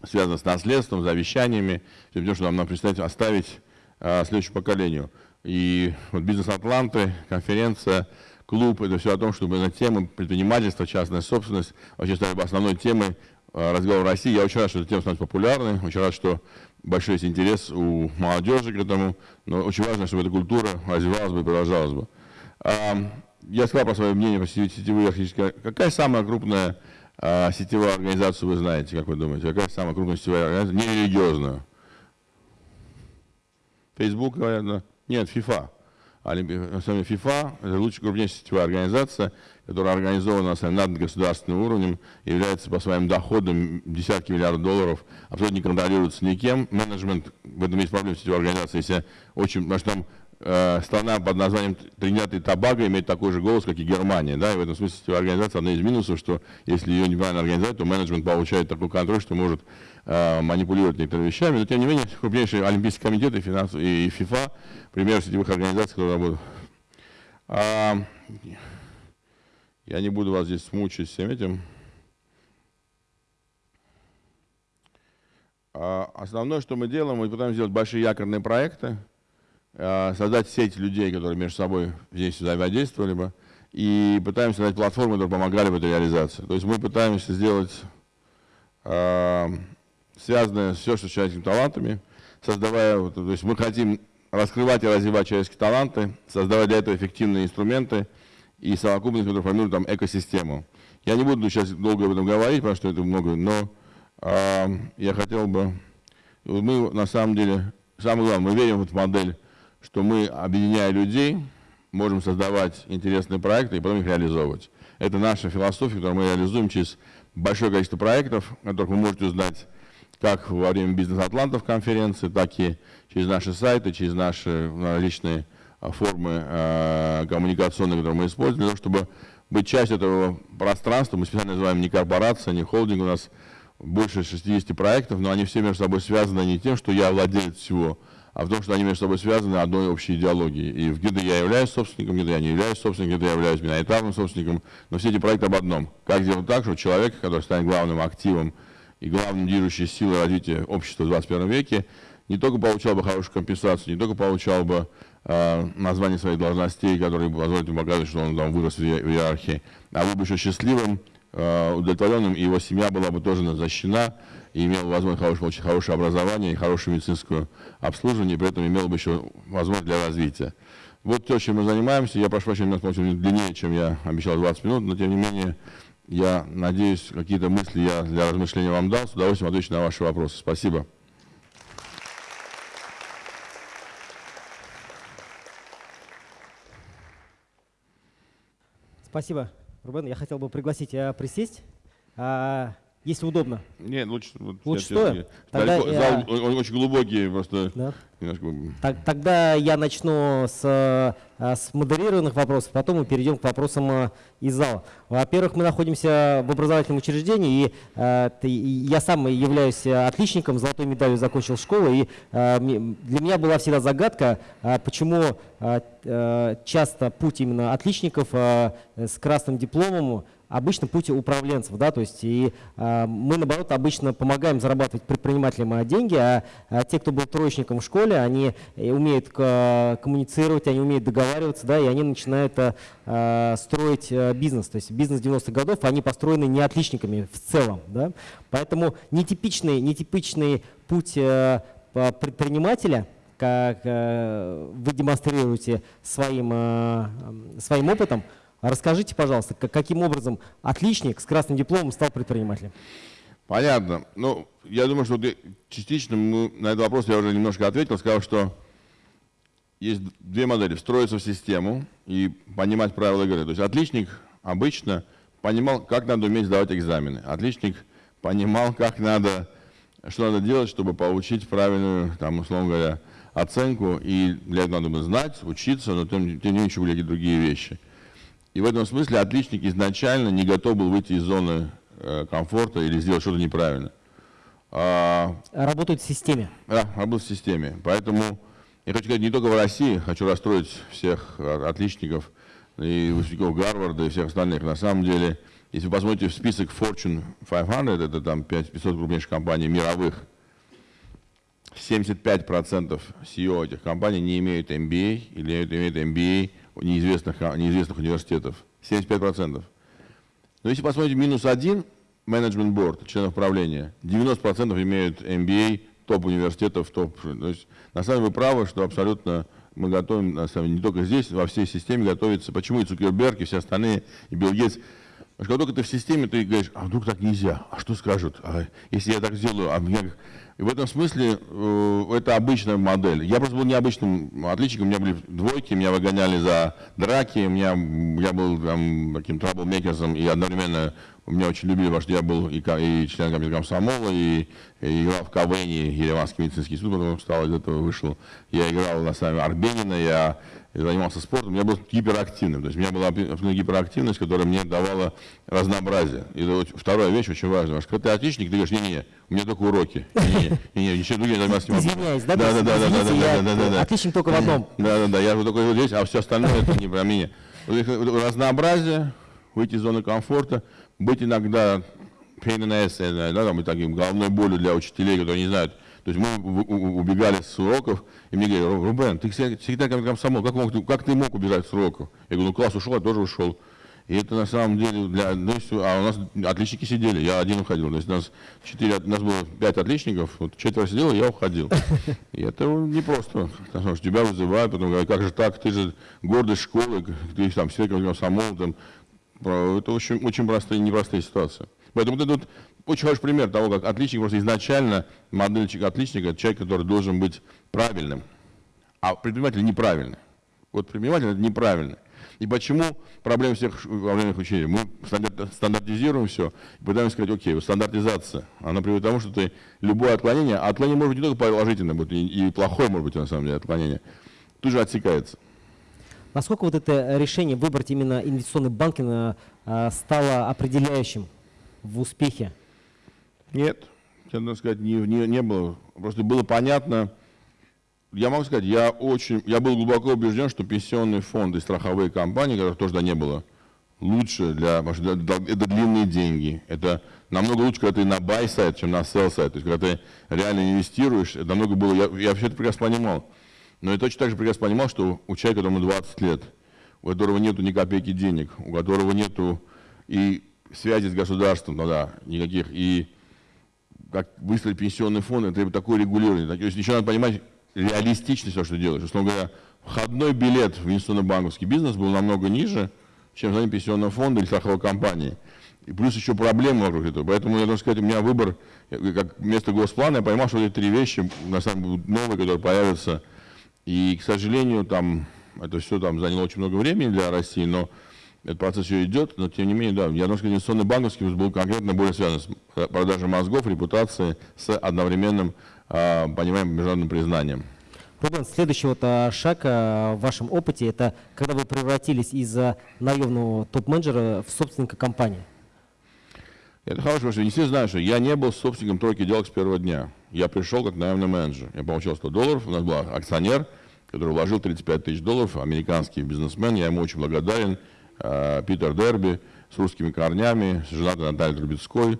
связана с наследством, завещаниями, тем, что нам, нам предстоит оставить следующему поколению. И вот «Бизнес Атланты», конференция – клуб, это все о том, чтобы на тему предпринимательства, частная собственность вообще стали основной темой э, разговора России. Я очень рад, что эта тема становится популярной, очень рад, что большой есть интерес у молодежи к этому, но очень важно, чтобы эта культура развивалась бы и продолжалась бы. Я сказал про свое мнение по сетевые архитектуры. Какая самая крупная а, сетевая организация вы знаете, как вы думаете? Какая самая крупная сетевая организация? Нерелигиозная. Facebook, наверное? Нет, FIFA. Олимпийская ФИФА – это лучшая крупнейшая сетевая организация, которая организована над государственным уровнем, является по своим доходам десятки миллиардов долларов, абсолютно не контролируется никем. Менеджмент, в этом есть проблема сетевой организации, если очень, потому что там страна под названием Тринидад и Табаго имеет такой же голос, как и Германия. Да? И в этом смысле организация одна из минусов, что если ее неправильно организовать, то менеджмент получает такой контроль, что может Э, манипулировать некоторыми вещами, но тем не менее крупнейшие Олимпийские комитеты и, финанс, и ФИФА, пример сетевых организаций, которые работают. А, я не буду вас здесь мучить всем этим. А, основное, что мы делаем, мы пытаемся сделать большие якорные проекты, создать сеть людей, которые между собой здесь взаимодействовали бы, и пытаемся создать платформы, которые помогали в этой реализации. То есть мы пытаемся сделать а, связанное все, что с человеческими талантами, создавая, то есть мы хотим раскрывать и развивать человеческие таланты, создавать для этого эффективные инструменты и совокупность, которая формирует там экосистему. Я не буду сейчас долго об этом говорить, потому что это много, но э, я хотел бы, мы на самом деле, самое главное, мы верим в эту модель, что мы, объединяя людей, можем создавать интересные проекты и потом их реализовывать. Это наша философия, которую мы реализуем через большое количество проектов, которых вы можете узнать как во время бизнес-атлантов конференции, так и через наши сайты, через наши различные а, формы э, коммуникационные, которые мы используем, для того, чтобы быть частью этого пространства. Мы специально называем не корпорация, не холдинг, у нас больше 60 проектов, но они все между собой связаны не тем, что я владелец всего, а в том, что они между собой связаны одной общей идеологией. И где-то я являюсь собственником, где-то я не являюсь собственником, где-то я являюсь миноритарным собственником, но все эти проекты об одном. Как сделать так, чтобы человек, который станет главным активом и главной движущей силой развития общества в 21 веке, не только получал бы хорошую компенсацию, не только получал бы э, название своих должностей, которые позволят ему показать, что он там вырос в иерархии, а был бы еще счастливым, э, удовлетворенным, и его семья была бы тоже защищена, и имел возможность хорошее, получить хорошее образование и хорошее медицинское обслуживание, и при этом имел бы еще возможность для развития. Вот то, чем мы занимаемся. Я прошу прощения, у нас длиннее, чем я обещал 20 минут, но тем не менее я надеюсь, какие-то мысли я для размышления вам дал. С удовольствием отвечу на ваши вопросы. Спасибо. Спасибо. Рубен, я хотел бы пригласить э, присесть, а, если удобно. Нет, лучше... Вот, Лучше я- стоя? я- Тогда далеко- я- Зал он- очень глубокий, просто Да? немножко... Так- Тогда я начну с, э, с модерированных вопросов, потом мы перейдем к вопросам э, из зала. Во-первых, мы находимся в образовательном учреждении, и, э, и я сам являюсь э, отличником, золотой медалью закончил школу, и э, для меня была всегда загадка, э, почему э, э, часто путь именно отличников э, с красным дипломом обычно путь управленцев, да, то есть и а, мы наоборот обычно помогаем зарабатывать предпринимателям деньги, а, а те, кто был троечником в школе, они э, умеют ка- коммуницировать, они умеют договариваться, да, и они начинают а, а, строить а, бизнес, то есть бизнес 90-х годов, они построены не отличниками в целом, да, поэтому нетипичный, нетипичный путь э, предпринимателя как э, вы демонстрируете своим, э, своим опытом. Расскажите, пожалуйста, как- каким образом отличник с красным дипломом стал предпринимателем? Понятно. Ну, я думаю, что частично мы- на этот вопрос я уже немножко ответил, сказал, что есть две модели. Встроиться в систему и понимать правила игры. То есть отличник обычно понимал, как надо уметь сдавать экзамены. Отличник понимал, как надо, что надо делать, чтобы получить правильную, там, условно говоря, оценку. И для этого надо было знать, учиться, но тем, тем не менее еще были другие вещи. И в этом смысле отличник изначально не готов был выйти из зоны э, комфорта или сделать что-то неправильно. А, Работают в системе. да, работать в системе. Поэтому я хочу сказать, не только в России, хочу расстроить всех отличников и выпускников Гарварда и всех остальных. На самом деле, если вы посмотрите в список Fortune 500, это там 5 500 крупнейших компаний мировых, 75% CEO этих компаний не имеют MBA или имеют MBA неизвестных, неизвестных университетов. 75%. Но если посмотрите минус один, менеджмент борд, членов правления, 90% имеют MBA топ университетов, топ. То есть, на самом деле вы правы, что абсолютно мы готовим, на самом деле, не только здесь, во всей системе готовится. Почему и Цукерберг, и все остальные, и Билл Гейтс. Потому что когда только ты в системе, ты говоришь, а вдруг так нельзя, а что скажут, а если я так сделаю, а меня... И в этом смысле э, это обычная модель. Я просто был необычным отличником, у меня были двойки, меня выгоняли за драки, у меня, я был там, таким траблмейкером, и одновременно меня очень любили, потому что я был и, и член комитета комсомола, и, и играл в КВН, Ереванский медицинский институт, потом встал из этого, вышел. Я играл на самом Арбенина, я занимался спортом, я был гиперактивным. То есть у меня была абсолютно гиперактивность, которая мне давала разнообразие. И вот вторая вещь очень важная. Потому что когда ты отличник, ты говоришь, не-не, у меня только уроки. Не-не, не-не, ничего другим заниматься не могу. Извиняюсь, да? Да, да, да, да, да, да, я да, да. Отличник только в одном. Да, да, да, я вот только здесь, а все остальное это не про меня. Разнообразие, выйти из зоны комфорта, быть иногда pain in the ass, я да, там, и таким головной болью для учителей, которые не знают. То есть мы убегали с уроков, и мне говорят, «Ру- Рубен, ты всегда, как комсомол, как, мог, как ты мог убежать с уроков? Я говорю, ну класс ушел, я тоже ушел. И это на самом деле для, ну, а у нас отличники сидели, я один уходил. То есть у нас четыре, у нас было пять отличников, вот четверо сидело, я уходил. И это непросто, потому что тебя вызывают, потом говорят, как же так, ты же гордость школы, ты там все как комсомол, там, это очень, очень простые, непростые ситуации. Поэтому вот это вот очень хороший пример того, как отличник просто изначально, модельчик отличника, это человек, который должен быть правильным, а предприниматель неправильный. Вот предприниматель это неправильный. И почему проблема всех проблемных учений? Мы стандар- стандартизируем все, и пытаемся сказать, окей, стандартизация, она приводит к тому, что ты любое отклонение, а отклонение может быть не только положительное, будет, и, и плохое может быть на самом деле отклонение, тут же отсекается. Насколько вот это решение выбрать именно инвестиционный банкинг э, э, стало определяющим в успехе? Нет, честно сказать, не, не, не было. Просто было понятно. Я могу сказать, я очень, я был глубоко убежден, что пенсионные фонды и страховые компании, которых тоже не было, лучше для, это, длинные деньги. Это намного лучше, когда ты на buy сайт, чем на sell сайт. То есть, когда ты реально инвестируешь, это намного было, я, я все это прекрасно понимал. Но я точно так же прекрасно понимал, что у человека, которому 20 лет, у которого нету ни копейки денег, у которого нету и связи с государством тогда никаких, и как выстроить пенсионный фонд, это такое регулирование. То есть еще надо понимать реалистичность того, что делаешь. Условно говоря, входной билет в инвестиционно-банковский бизнес был намного ниже, чем занятие пенсионного фонда или страховой компании. И плюс еще проблемы вокруг этого. Поэтому, я должен сказать, у меня выбор, как вместо госплана, я поймал, что эти три вещи, на самом деле, новые, которые появятся. И, к сожалению, там, это все там заняло очень много времени для России, но этот процесс еще идет, но тем не менее, да, я должен сказать, инвестиционный банковский был конкретно более связан с продажей мозгов, репутацией, с одновременным, э, международным признанием. Рубен, следующий вот а, шаг а, в вашем опыте, это когда вы превратились из наемного топ-менеджера в собственника компании. Это хороший вопрос. Не все знают, что я не был собственником тройки делок с первого дня. Я пришел как наемный менеджер. Я получил 100 долларов, у нас был акционер, который вложил 35 тысяч долларов, американский бизнесмен, я ему очень благодарен, Питер Дерби, с русскими корнями, с женатой Натальей Трубецкой,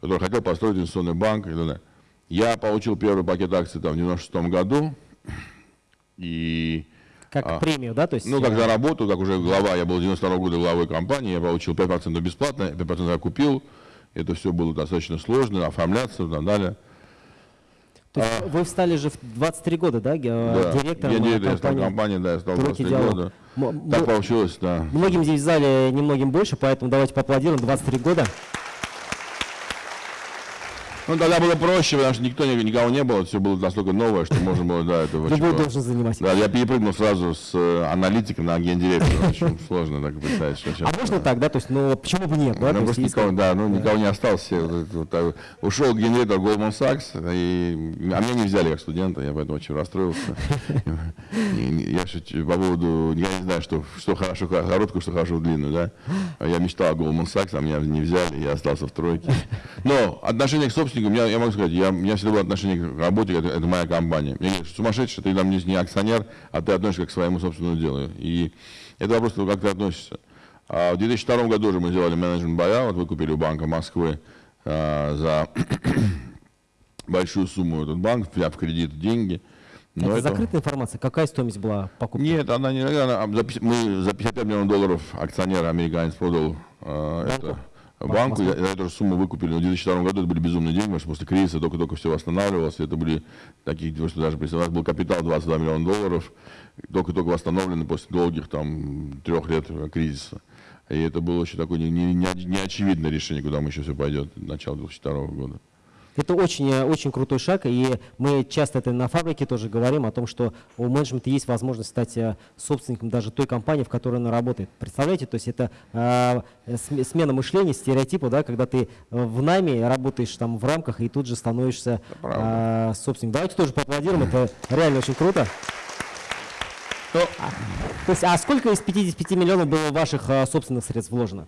который хотел построить инвестиционный банк. Я получил первый пакет акций там, в 96 году, и, как а, премию, да? То есть, ну, как за работу, как уже глава, я был 92 -го года главой компании, я получил 5% бесплатно, 5% я купил. Это все было достаточно сложно, оформляться и так далее. Есть а, вы встали же в 23 года, да, да. директором я директор, компании? Компании, да, я стал 23 диалог. года. М так получилось, да. Многим здесь в зале, немногим больше, поэтому давайте поаплодируем, 23 года. Ну, тогда было проще, потому что никто, никого не было, все было настолько новое, что можно было, да, это очень Любой должен заниматься. Да, я перепрыгнул сразу с э, аналитика на гендиректора, очень сложно так представить, что. А можно так, да, то есть, ну, почему бы нет, да? Ну, просто никого, да, ну, никого не осталось, ушел гендиректор Goldman Sachs, и, а меня не взяли как студента, я поэтому очень расстроился. Я по поводу, я не знаю, что, что хорошо короткую, что хорошо длинную, да. Я мечтал о Goldman Sachs, а меня не взяли, я остался в тройке. Но отношение к собственности собственником, я, я могу сказать, я, у меня всегда было отношение к работе, это, это моя компания. Мне говорят, сумасшедший, ты там не, не акционер, а ты относишься к своему собственному делу. И это вопрос как ты относишься. А в 2002 году уже мы сделали менеджмент buyout, выкупили у Банка Москвы а, за большую сумму этот банк, взяв кредит деньги. Но это, это закрытая информация. Какая стоимость была покупки? Нет, она не... Она, мы за 55 миллионов долларов акционер американец продал э, это банку. Я, я эту же сумму выкупили в 2002 году. Это были безумные деньги, потому что после кризиса только-только все восстанавливалось. Это были такие, что даже у нас был капитал 22 миллиона долларов, только-только восстановленный после долгих там трех лет кризиса. И это было очень такое неочевидное не, не решение, куда мы еще все пойдет, начало 2002 года. Это очень, э, очень крутой шаг, и мы часто это на фабрике тоже говорим о том, что у менеджмента есть возможность стать э, собственником даже той компании, в которой она работает. Представляете, то есть это э, смена мышления, стереотипа, да, когда ты в найме работаешь там в рамках и тут же становишься э, собственником. Давайте тоже поаплодируем, это реально очень круто. То, а, то есть, а сколько из 55 миллионов было ваших а, собственных средств вложено?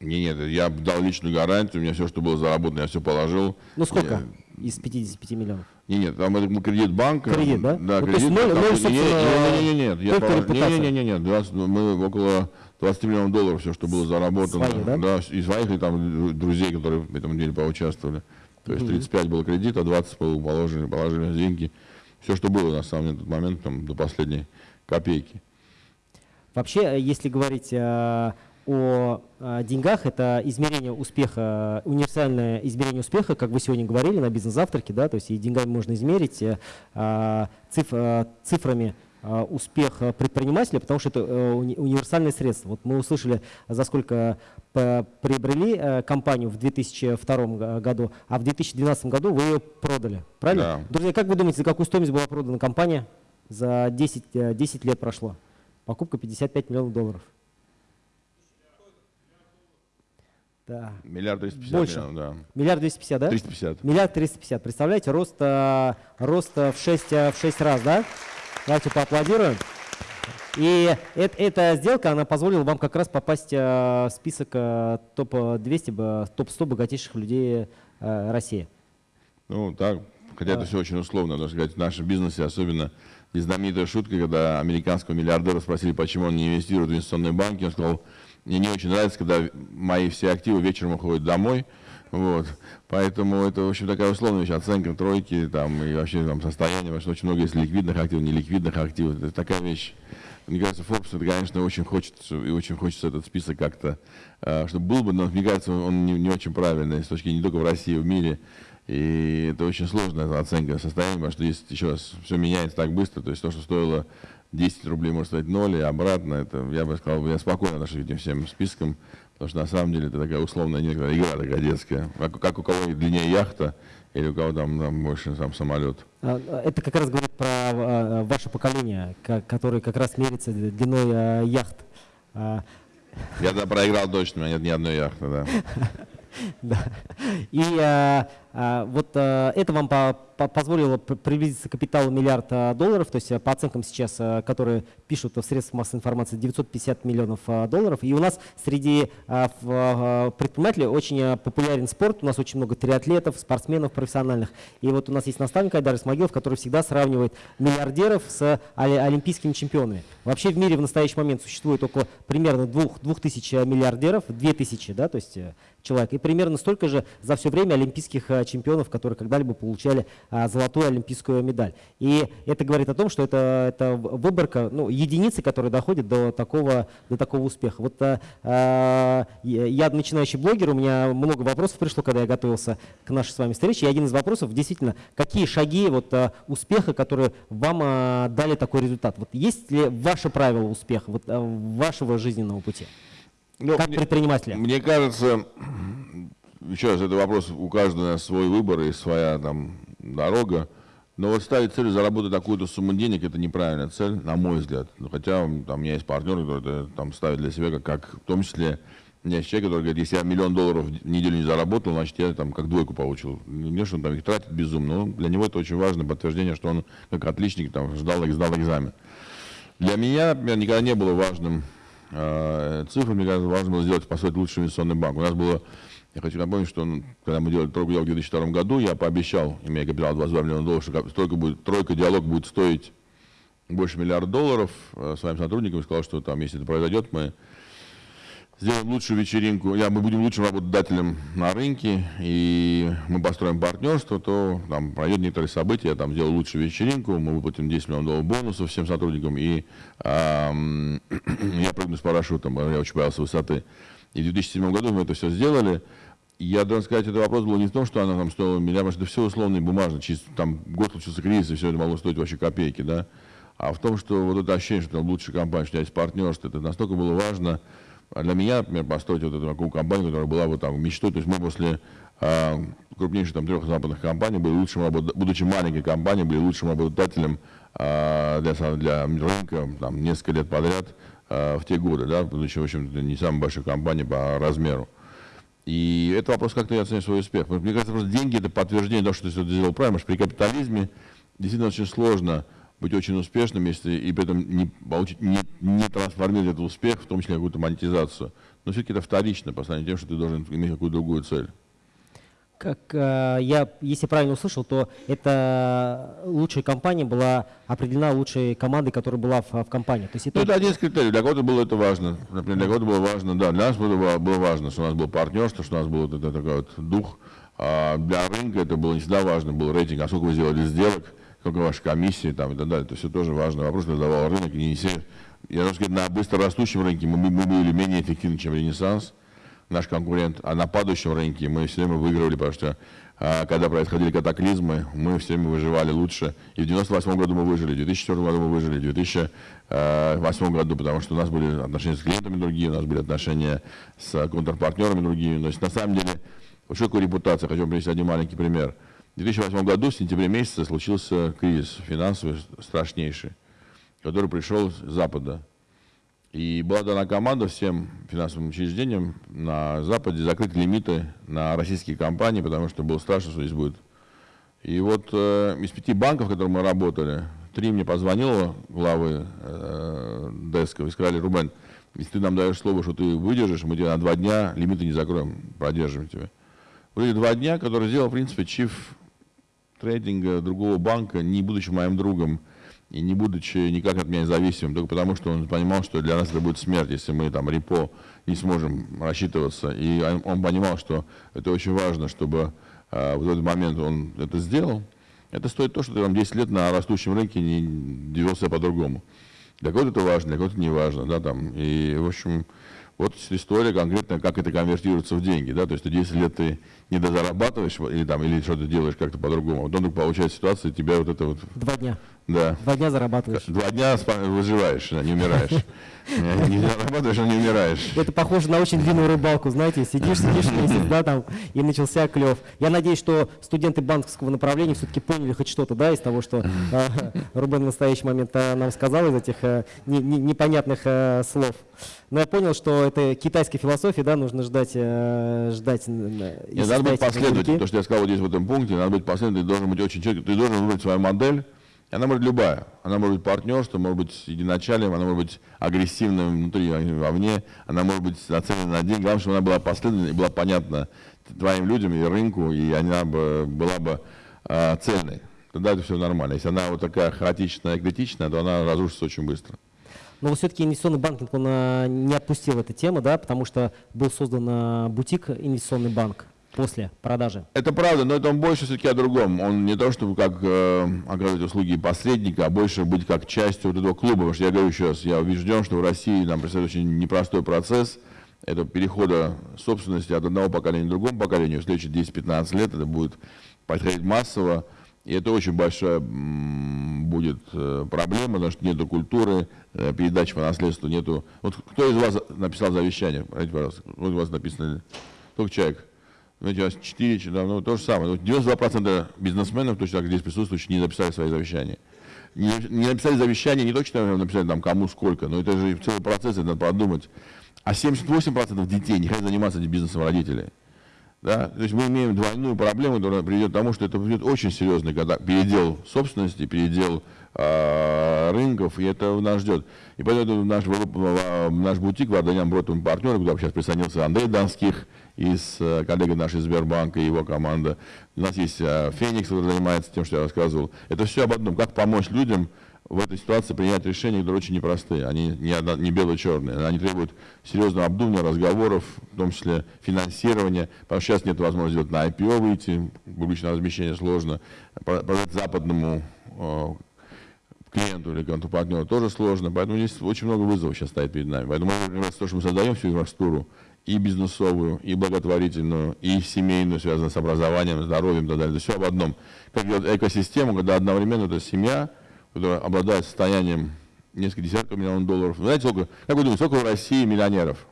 Не, нет, я дал личную гарантию, у меня все, что было заработано, я все положил. Ну сколько я... из 55 миллионов? Не, нет, там это кредит банка. Кредит, да? Да, ну, кредит. То есть 0, 0, собственно, не, не, не, нет, я положил, не, не, не, не, не, мы около 20 миллионов долларов все, что было заработано. Свои, да? Да, и своих, и там друзей, которые в этом деле поучаствовали. То есть 35 было кредит, а 20 было положили, положили деньги. Все, что было на самом деле на тот момент, там, до последней копейки. Вообще, если говорить э, о деньгах, это измерение успеха, универсальное измерение успеха, как вы сегодня говорили на бизнес-завтраке, да, то есть и деньгами можно измерить, э, циф, цифрами э, успех предпринимателя, потому что это э, универсальное средство. Вот мы услышали, за сколько приобрели компанию в 2002 году, а в 2012 году вы ее продали, правильно? Да. Друзья, как вы думаете, за какую стоимость была продана компания? За 10, 10 лет прошло. Покупка 55 миллионов долларов. Да. Миллиард 350 Больше. миллионов, да. Миллиард 250, да? 350. Миллиард 350. Представляете, рост, э, рост в, 6, в 6 раз, да? Давайте поаплодируем. И это, эта сделка, она позволила вам как раз попасть э, в список э, топ-200, топ-100 богатейших людей России. Ну, так, хотя это все очень условно, надо сказать, в нашем бизнесе особенно и знаменитая шутка, когда американского миллиардера спросили, почему он не инвестирует в инвестиционные банки, он сказал, мне не очень нравится, когда мои все активы вечером уходят домой. Вот. Поэтому это, в общем, такая условная вещь, оценка тройки там, и вообще там, состояние, потому что очень много есть ликвидных активов, неликвидных активов. Это такая вещь. Мне кажется, Forbes, это, конечно, очень хочется, и очень хочется этот список как-то, э, чтобы был бы, но мне кажется, он не, не очень правильный с точки не только в России, в мире. И это очень сложная оценка состояния, потому что есть еще раз, все меняется так быстро, то есть то, что стоило 10 рублей может стать 0 и обратно. Это, я бы сказал, я спокойно отношусь к этим всем спискам, потому что на самом деле это такая условная некоторая игра такая детская. Как, как у кого длиннее яхта, или у кого там, там больше сам самолет. А, а, это как раз говорит про а, ваше поколение, которое как раз мерится длиной яхт. Я тогда проиграл точно, у меня нет ни одной яхты, да. Да. И вот а, это вам по, по, позволило приблизиться к капиталу миллиарда долларов, то есть по оценкам сейчас, которые пишут в средствах массовой информации, 950 миллионов долларов. И у нас среди предпринимателей очень популярен спорт, у нас очень много триатлетов, спортсменов профессиональных. И вот у нас есть наставник Айдар Исмагилов, который всегда сравнивает миллиардеров с олимпийскими чемпионами. Вообще в мире в настоящий момент существует около примерно двух, двух тысяч миллиардеров, две тысячи, да, то есть человек. И примерно столько же за все время олимпийских э, чемпионов, которые когда-либо получали а, золотую олимпийскую медаль. И это говорит о том, что это, это выборка, ну, единицы, которые доходят до такого, до такого успеха. Вот а, я начинающий блогер, у меня много вопросов пришло, когда я готовился к нашей с вами встрече. И один из вопросов действительно, какие шаги вот, успеха, которые вам а, дали такой результат? Вот есть ли ваше правило успеха, вот, вашего жизненного пути? Ну, как мне, предпринимателя? Мне кажется, еще раз, это вопрос, у каждого свой выбор и своя там дорога. Но вот ставить целью заработать такую-то сумму денег, это неправильная цель, на мой взгляд. Ну, хотя там, у меня есть партнер, который там ставит для себя, как, как в том числе, у меня есть человек, который говорит, если я миллион долларов в неделю не заработал, значит, я там как двойку получил. Не, что он там их тратит безумно, но для него это очень важное подтверждение, что он как отличник там ждал, сдал экзамен. Для меня, например, никогда не было важным Э, цифры, мне кажется, важно было сделать, построить лучший инвестиционный банк. У нас было, я хочу напомнить, что когда мы делали тройку диалог в 2002 году, я пообещал, имея капитал 22 миллиона долларов, что тройка, будет, тройка диалог будет стоить больше миллиарда долларов. Э, своим сотрудникам сказал, что там, если это произойдет, мы сделаем лучшую вечеринку, я, мы будем лучшим работодателем на рынке, и мы построим партнерство, то там пройдет некоторые события, я там сделаю лучшую вечеринку, мы выплатим 10 миллионов долларов бонусов всем сотрудникам, и эм, я прыгну с парашютом, я очень боялся высоты. И в 2007 году мы это все сделали. Я должен сказать, этот вопрос был не в том, что она там стоила миллиард, потому что это все условно и бумажно. Чисто, там год случился кризис, и все это могло стоить вообще копейки, да. А в том, что вот это ощущение, что там лучшая компания, что у тебя есть партнерство, это настолько было важно, а для меня, например, построить вот эту такую компанию, которая была вот там мечтой, то есть мы после э, крупнейших там трех западных компаний были лучшим, будучи маленькой компанией, были лучшим работодателем э, для, для рынка там, несколько лет подряд э, в те годы, да, будучи, в общем не самой большой компанией по размеру. И это вопрос, как ты оценишь свой успех. Мне кажется, просто деньги – это подтверждение того, что ты сделал правильно, потому что при капитализме действительно очень сложно быть очень успешным, если и при этом не, получить, не, не трансформировать этот успех, в том числе какую-то монетизацию. Но все-таки это вторично по сравнению с тем, что ты должен иметь какую-то другую цель. Как э, я, если правильно услышал, то эта лучшая компания была определена лучшей командой, которая была в, в компании. То есть это... Ну, это один из критериев. Для кого-то было это важно. Например, для кого-то было важно, да, для нас было, было важно, что у нас был партнерство, что у нас был вот этот такой вот дух. А для рынка это было не всегда важно, был рейтинг, а сколько вы сделали сделок, сколько ваша комиссия там, и так далее. Это все тоже важный вопрос, задавал рынок. И не все, я должен сказать, на быстро растущем рынке мы, мы были менее эффективны, чем Ренессанс, наш конкурент, а на падающем рынке мы все время выигрывали, потому что а, когда происходили катаклизмы, мы все время выживали лучше. И в 98 году мы выжили, в 2004 году мы выжили, в 2008 году, потому что у нас были отношения с клиентами другие, у нас были отношения с контрпартнерами другие. То есть на самом деле, что такое репутация? Хочу привести один маленький пример – в 2008 году, в сентябре месяце, случился кризис финансовый страшнейший, который пришел с Запада. И была дана команда всем финансовым учреждениям на Западе закрыть лимиты на российские компании, потому что было страшно, что здесь будет. И вот э, из пяти банков, в которых мы работали, три мне позвонило главы э, Деска и сказали, Рубен, если ты нам даешь слово, что ты выдержишь, мы тебе на два дня лимиты не закроем, продержим тебя. Были два дня, которые сделал, в принципе, чиф трейдинга другого банка, не будучи моим другом и не будучи никак от меня зависимым, только потому что он понимал, что для нас это будет смерть, если мы там репо не сможем рассчитываться. И он понимал, что это очень важно, чтобы э, в этот момент он это сделал. Это стоит то, что ты там 10 лет на растущем рынке не себя по-другому. Для кого-то это важно, для кого-то не важно. Да, там. И, в общем, вот история конкретно, как это конвертируется в деньги. Да? То есть 10 лет ты не дозарабатываешь или, там, или что-то делаешь как-то по-другому. Вот он получает ситуацию, тебя вот это вот... Два дня. Да. Два дня зарабатываешь. Два дня выживаешь, не умираешь. Не зарабатываешь, а не умираешь. Это похоже на очень длинную рыбалку, знаете, сидишь, сидишь месяц, да, там, и начался клев. Я надеюсь, что студенты банковского направления все-таки поняли хоть что-то, да, из того, что э, Рубен в настоящий момент э, нам сказал, из этих э, не, не, непонятных э, слов. Но я понял, что это китайская философия, да, нужно ждать, э, ждать. Нет, надо быть последовательным, то, что я сказал вот здесь в этом пункте, надо быть последовательным, ты должен быть очень четкий, ты должен выбрать свою модель, она может любая. Она может быть партнерство, может быть единачалием, она может быть агрессивным внутри, вовне, она может быть нацелена на деньги. Главное, чтобы она была последовательной и была понятна твоим людям и рынку, и она бы, была бы э, цельной. Тогда это все нормально. Если она вот такая хаотичная, критичная, то она разрушится очень быстро. Но все-таки инвестиционный банкинг, он а, не отпустил эту тему, да, потому что был создан а, бутик инвестиционный банк после продажи. Это правда, но это он больше все-таки о другом. Он не то, чтобы как э, оказывать услуги посредника, а больше быть как частью вот этого клуба. Потому что я говорю еще раз, я убежден, что в России нам предстоит очень непростой процесс это перехода собственности от одного поколения к другому поколению. В следующие 10-15 лет это будет происходить массово. И это очень большая будет э, проблема, потому что нету культуры, э, передачи по наследству, нету... Вот кто из вас написал завещание? Пожалуйста. Вот у вас написано... Только человек. Знаете, у 4, да, ну, то же самое. 92% бизнесменов, точно так здесь присутствующих, не написали свои завещания. Не, не написали завещание, не точно написали там кому сколько, но это же целый процесс, это надо подумать. А 78% детей не хотят заниматься бизнесом родителей. Да? То есть мы имеем двойную проблему, которая приведет к тому, что это будет очень серьезный когда передел собственности, передел э, рынков, и это нас ждет. И поэтому наш, наш бутик Варданян Бротом партнер, куда сейчас присоединился Андрей Донских, и с э, коллегой нашей Сбербанка и его команда. У нас есть э, Феникс, который занимается тем, что я рассказывал. Это все об одном. Как помочь людям в этой ситуации принять решения, которые очень непростые. Они не, не бело-черные. Они требуют серьезного обдумывания, разговоров, в том числе финансирования. Потому что сейчас нет возможности сделать на IPO выйти, публичное размещение сложно. Продать западному э, клиенту или контрпартнеру тоже сложно. Поэтому здесь очень много вызовов сейчас стоит перед нами. Поэтому, например, то, что мы создаем всю инфраструктуру, и бизнесовую, и благотворительную, и семейную, связанную с образованием, здоровьем и так далее. Это все об одном. Как вот экосистему, когда одновременно это семья, которая обладает состоянием несколько десятков миллионов долларов. Знаете, сколько, как вы думаете, сколько в России миллионеров?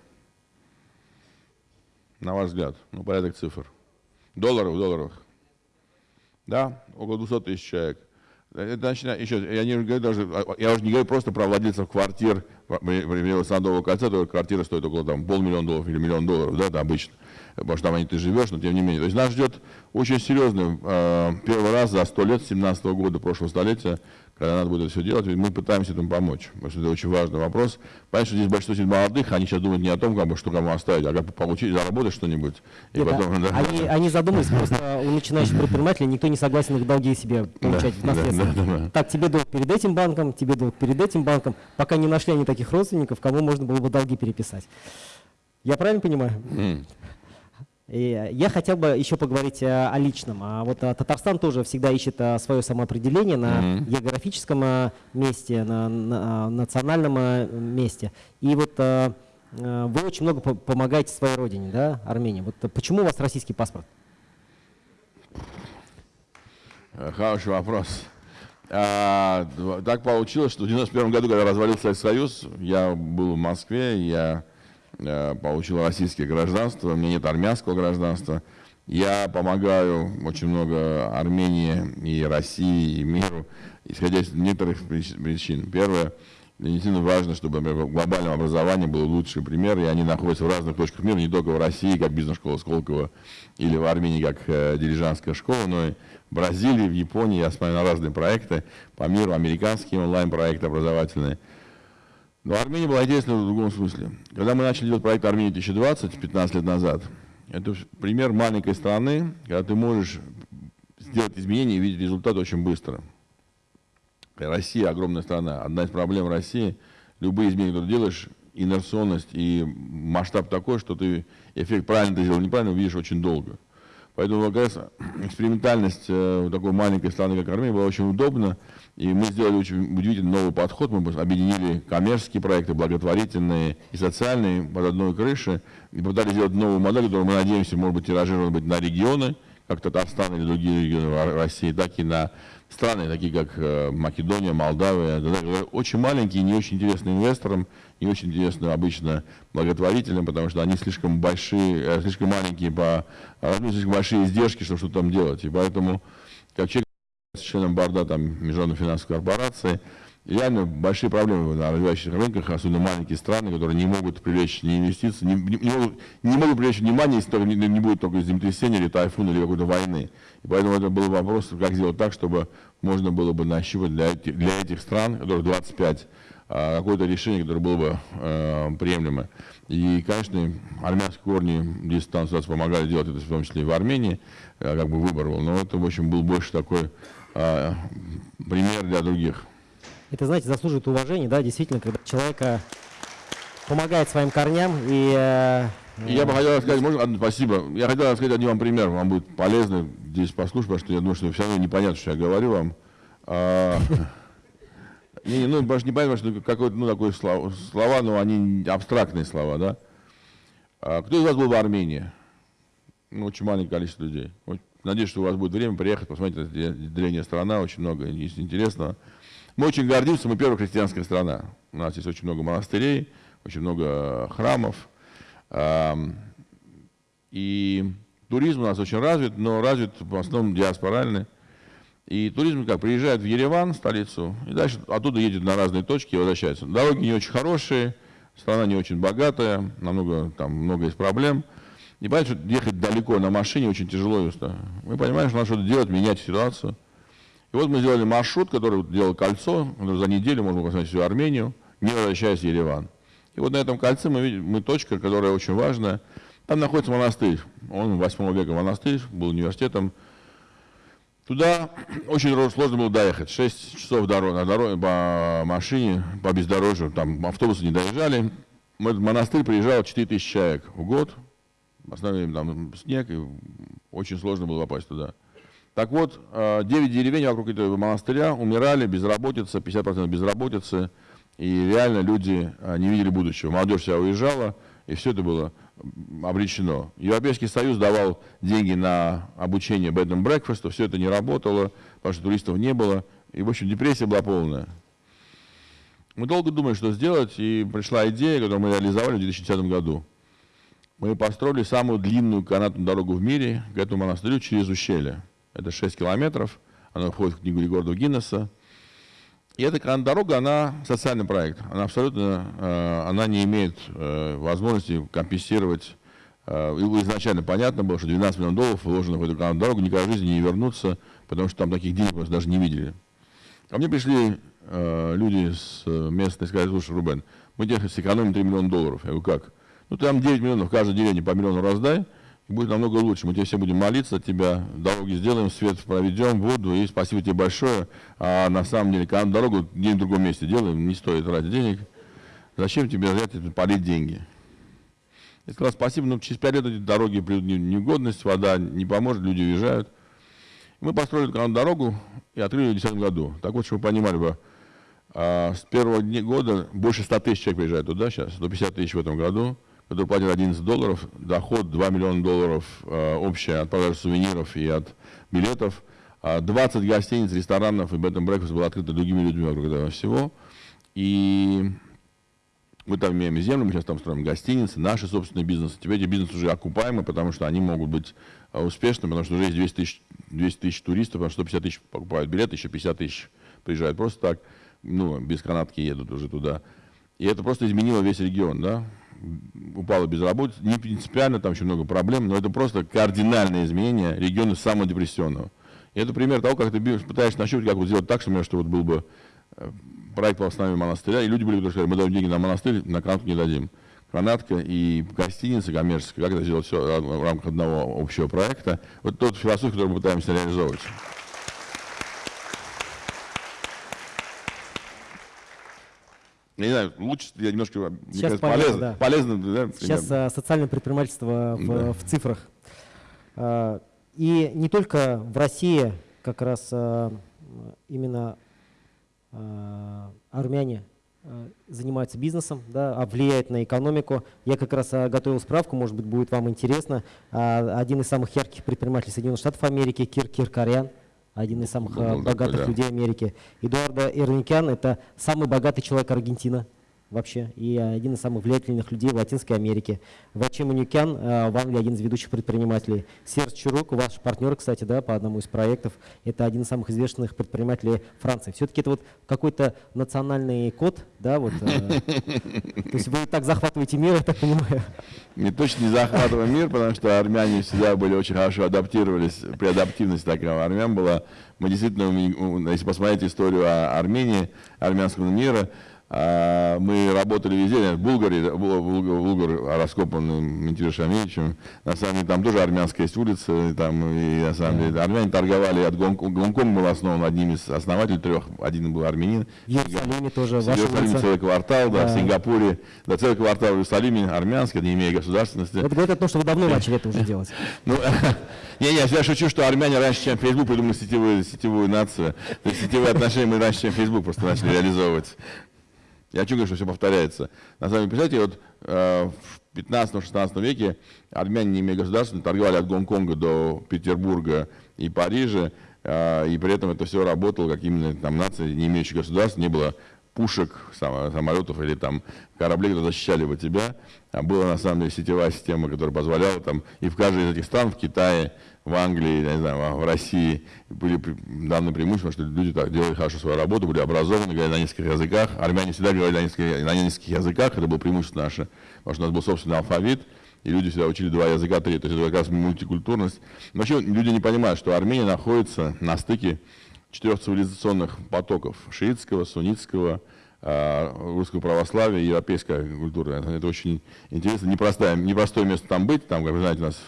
На ваш взгляд, ну, порядок цифр. Долларов, долларов. Да, около 200 тысяч человек. Это начинает, еще, я, не говорю даже, я уже не говорю просто про владельцев квартир в Садового кольца, то квартира стоит около там, полмиллиона долларов или миллион долларов, да, это обычно, потому что там они ты живешь, но тем не менее. То есть нас ждет очень серьезный э, первый раз за сто лет, 17 -го года прошлого столетия, когда надо будет это все делать, мы пытаемся этому помочь, потому что это очень важный вопрос. Понятно, что здесь большинство молодых, они сейчас думают не о том, как бы, что кому оставить, а как получить, заработать что-нибудь. И потом, да. они, они задумались, просто у начинающих предпринимателей никто не согласен их долги себе получать да, в наследство. Да, да, да. Так, тебе долг перед этим банком, тебе долг перед этим банком, пока не нашли они таких родственников, кому можно было бы долги переписать. Я правильно понимаю? Mm. И я хотел бы еще поговорить о, о личном. А вот а, Татарстан тоже всегда ищет а, свое самоопределение на mm -hmm. географическом месте, на, на национальном месте. И вот вы очень много по помогаете своей родине, да, Армении. Вот почему у вас российский паспорт? Хороший вопрос. А, так получилось, что в 91 году, когда развалился Советский Союз, я был в Москве, я Э, получил российское гражданство, у меня нет армянского гражданства. Я помогаю очень много Армении и России, и миру, исходя из некоторых причин. Первое, действительно важно, чтобы например, в глобальном образовании был лучший пример, и они находятся в разных точках мира, не только в России, как бизнес-школа Сколково, или в Армении, как э, дирижанская школа, но и в Бразилии, в Японии. Я смотрю на разные проекты по миру, американские онлайн-проекты образовательные – но Армения была интересна в другом смысле. Когда мы начали делать проект Армения 2020, 15 лет назад, это пример маленькой страны, когда ты можешь сделать изменения и видеть результат очень быстро. Россия огромная страна. Одна из проблем России, любые изменения, которые делаешь, инерционность и масштаб такой, что ты эффект правильно ты сделал, неправильно увидишь очень долго. Поэтому, как раз, экспериментальность э, такой маленькой страны, как Армения, была очень удобна. И мы сделали очень удивительный новый подход. Мы объединили коммерческие проекты, благотворительные и социальные под одной крышей. И попытались сделать новую модель, которую мы надеемся, может быть, тиражировать быть на регионы, как Татарстан или другие регионы России, так и на страны, такие как э, Македония, Молдавия, очень маленькие, не очень интересны инвесторам, не очень интересны обычно благотворителям, потому что они слишком большие, э, слишком маленькие по слишком большие издержки, чтобы что-то там делать. И поэтому, как человек с членом борда там, Международной финансовой корпорации, реально большие проблемы на развивающихся рынках, особенно маленькие страны, которые не могут привлечь ни инвестиции, не, не, могут, не могут привлечь внимание, если только не, не будет только землетрясения или тайфуна или какой-то войны. И поэтому это был вопрос, как сделать так, чтобы можно было бы нащупать для, этих, для этих стран, которых 25, а, какое-то решение, которое было бы э, приемлемо. И, конечно, армянские корни здесь там помогали делать это, в том числе и в Армении, э, как бы выбор был. Но это, в общем, был больше такой э, пример для других. Это, знаете, заслуживает уважения, да, действительно, когда человека помогает своим корням и... Э, я бы хотел сказать, можно, спасибо. Я хотел сказать один вам пример, вам будет полезно здесь послушать, потому что я думаю, что все равно непонятно, что я говорю вам. А, не, ну, потому что непонятно, что какое-то, ну, такое слова, слова, но они абстрактные слова, да. А, кто из вас был в Армении? Ну, очень маленькое количество людей. Надеюсь, что у вас будет время приехать, посмотреть, древняя страна, очень много интересного. Мы очень гордимся, мы первая христианская страна. У нас есть очень много монастырей, очень много храмов. И туризм у нас очень развит, но развит в основном диаспоральный. И туризм как, приезжает в Ереван, столицу, и дальше оттуда едет на разные точки и возвращается. Дороги не очень хорошие, страна не очень богатая, намного, там много есть проблем. И понимаете, ехать далеко на машине очень тяжело и Мы понимаем, что надо что-то делать, менять ситуацию. И вот мы сделали маршрут, который делал кольцо, за неделю можно посмотреть всю Армению, не возвращаясь в Ереван. И вот на этом кольце мы видим, мы точка, которая очень важная. Там находится монастырь. Он 8 века монастырь, был университетом. Туда очень сложно было доехать. 6 часов дорог, на дороге, по машине, по бездорожью. Там автобусы не доезжали. В этот монастырь приезжало 4 тысячи человек в год. В основном там снег, и очень сложно было попасть туда. Так вот, 9 э, деревень вокруг этого монастыря умирали, безработица, 50% безработицы, и реально люди э, не видели будущего. Молодежь вся уезжала, и все это было обречено. Европейский Союз давал деньги на обучение bed and breakfast, все это не работало, потому что туристов не было, и, в общем, депрессия была полная. Мы долго думали, что сделать, и пришла идея, которую мы реализовали в 2010 году. Мы построили самую длинную канатную дорогу в мире к этому монастырю через ущелье. Это 6 километров. Она входит в книгу рекордов Гиннесса. И эта дорога, она социальный проект. Она абсолютно, э, она не имеет э, возможности компенсировать. Э, изначально понятно было, что 12 миллионов долларов вложено в эту дорогу, никогда в жизни не вернутся, потому что там таких денег просто даже не видели. Ко мне пришли люди с места и сказали, слушай, Рубен, мы тебе сэкономим 3 миллиона долларов. Я говорю, как? Ну, там 9 миллионов в каждой деревне по миллиону раздай, будет намного лучше. Мы тебе все будем молиться от тебя, дороги сделаем, свет проведем, воду, и спасибо тебе большое. А на самом деле, когда дорогу где-нибудь в другом месте делаем, не стоит тратить денег. Зачем тебе это, полить деньги? Я сказал, спасибо, но через пять лет эти дороги придут негодность, вода не поможет, люди уезжают. Мы построили эту дорогу и открыли в 2010 году. Так вот, чтобы вы понимали бы, а, с первого года больше 100 тысяч человек приезжает туда сейчас, 150 тысяч в этом году который платит 11 долларов, доход 2 миллиона долларов э, общая от продажи сувениров и от билетов. 20 а гостиниц, ресторанов и bed and breakfast было открыто другими людьми вокруг этого всего. И мы там имеем землю, мы сейчас там строим гостиницы, наши собственные бизнесы. Теперь эти бизнесы уже окупаемы, потому что они могут быть э, успешными, потому что уже есть 200 тысяч, 200 тысяч туристов, потому что 150 тысяч покупают билеты, еще 50 тысяч приезжают просто так, ну, без канатки едут уже туда. И это просто изменило весь регион, да упала безработица, не принципиально, там еще много проблем, но это просто кардинальное изменение региона самого депрессионного. И это пример того, как ты пытаешься нащупать, как вот сделать так, чтобы, что вот был бы э, проект по восстановлению монастыря, и люди были, которые сказали, мы даем деньги на монастырь, на канатку не дадим. Канатка и гостиница коммерческая, как это сделать все в рамках одного общего проекта. Вот тот философия, которую мы пытаемся реализовывать. Я не знаю, лучше я немножко Сейчас кажется, полезно, да. полезно да, Сейчас а, социальное предпринимательство в, да. в цифрах. А, и не только в России как раз а, именно а, армяне а, занимаются бизнесом, да, а влияет на экономику. Я как раз а, готовил справку, может быть, будет вам интересно. А, один из самых ярких предпринимателей Соединенных Штатов Америки, Кир Киркарян, один из самых был богатых такой, да. людей Америки. Эдуардо Ирникян – это самый богатый человек Аргентины вообще и один из самых влиятельных людей в Латинской Америке. Вачи Манюкян э, в Англии один из ведущих предпринимателей. Серж Чурук, ваш партнер, кстати, да, по одному из проектов, это один из самых известных предпринимателей Франции. Все-таки это вот какой-то национальный код, да, вот. Э, то есть вы так захватываете мир, я так понимаю. Не точно не захватываем мир, потому что армяне всегда были очень хорошо адаптировались, при адаптивности такая армян была. Мы действительно, если посмотреть историю Армении, армянского мира, а, мы работали везде, в Булгаре, Булгар раскопан Ментиром Шамилевичем. На самом деле там тоже армянская есть улица, там, и на самом деле армяне торговали от Гонконга. Гонконг был основан одним из основателей трех, один был армянин. В Иерусалиме тоже. В Иерусалиме целый квартал, да, да, в Сингапуре, да, целый квартал в Иерусалиме армянский, не имея государственности. Это говорит о том, что вы давно начали это уже делать. Ну, не-не, я шучу, что армяне раньше, чем Facebook, придумали сетевую, сетевую нацию. То есть сетевые отношения мы раньше, чем Facebook просто начали реализовывать. Я говорить, что все повторяется. На самом деле, представляете, вот э, в 15-16 веке армяне, не имея государства, торговали от Гонконга до Петербурга и Парижа, э, и при этом это все работало, как именно там нация, не имеющая государства, не было пушек, самолетов или там кораблей, которые защищали бы тебя. А была на самом деле сетевая система, которая позволяла там и в каждой из этих стран, в Китае, в Англии, я не знаю, в России были данные преимущества, что люди так делали хорошо свою работу, были образованы, говорили на нескольких языках. Армяне всегда говорили на нескольких, на нескольких языках, это было преимущество наше, потому что у нас был собственный алфавит, и люди всегда учили два языка, три, то есть это как раз мультикультурность. Но вообще люди не понимают, что Армения находится на стыке четырех цивилизационных потоков, шиитского, суннитского, а, русского православия европейская культура. Это очень интересно, непростое, непростое место там быть, там, как вы знаете, у нас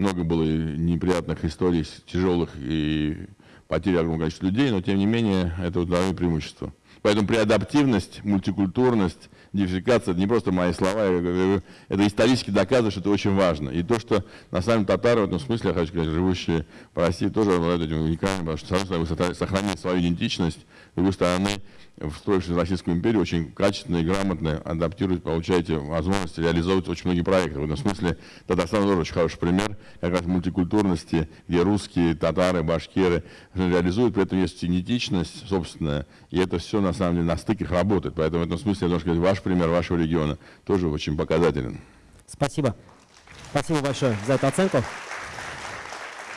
много было неприятных историй, тяжелых и потери огромного количества людей, но тем не менее это главное преимущество. Поэтому преадаптивность, мультикультурность, диверсификация, это не просто мои слова, это исторически доказано, что это очень важно. И то, что на самом татары в этом смысле, я хочу сказать, живущие в России, тоже обладают этим уникальным, потому что, с одной стороны, вы сохранили свою идентичность, другой стороны, встроившись в Российскую империю, очень качественно и грамотно адаптируете, получаете возможность реализовывать очень многие проекты. В этом смысле Татарстан тоже очень хороший пример как раз мультикультурности, где русские, татары, башкиры реализуют, при этом есть идентичность собственная, и это все на самом деле на стыках работает. Поэтому в этом смысле, я должен сказать, ваш пример вашего региона тоже очень показателен. Спасибо. Спасибо большое за эту оценку.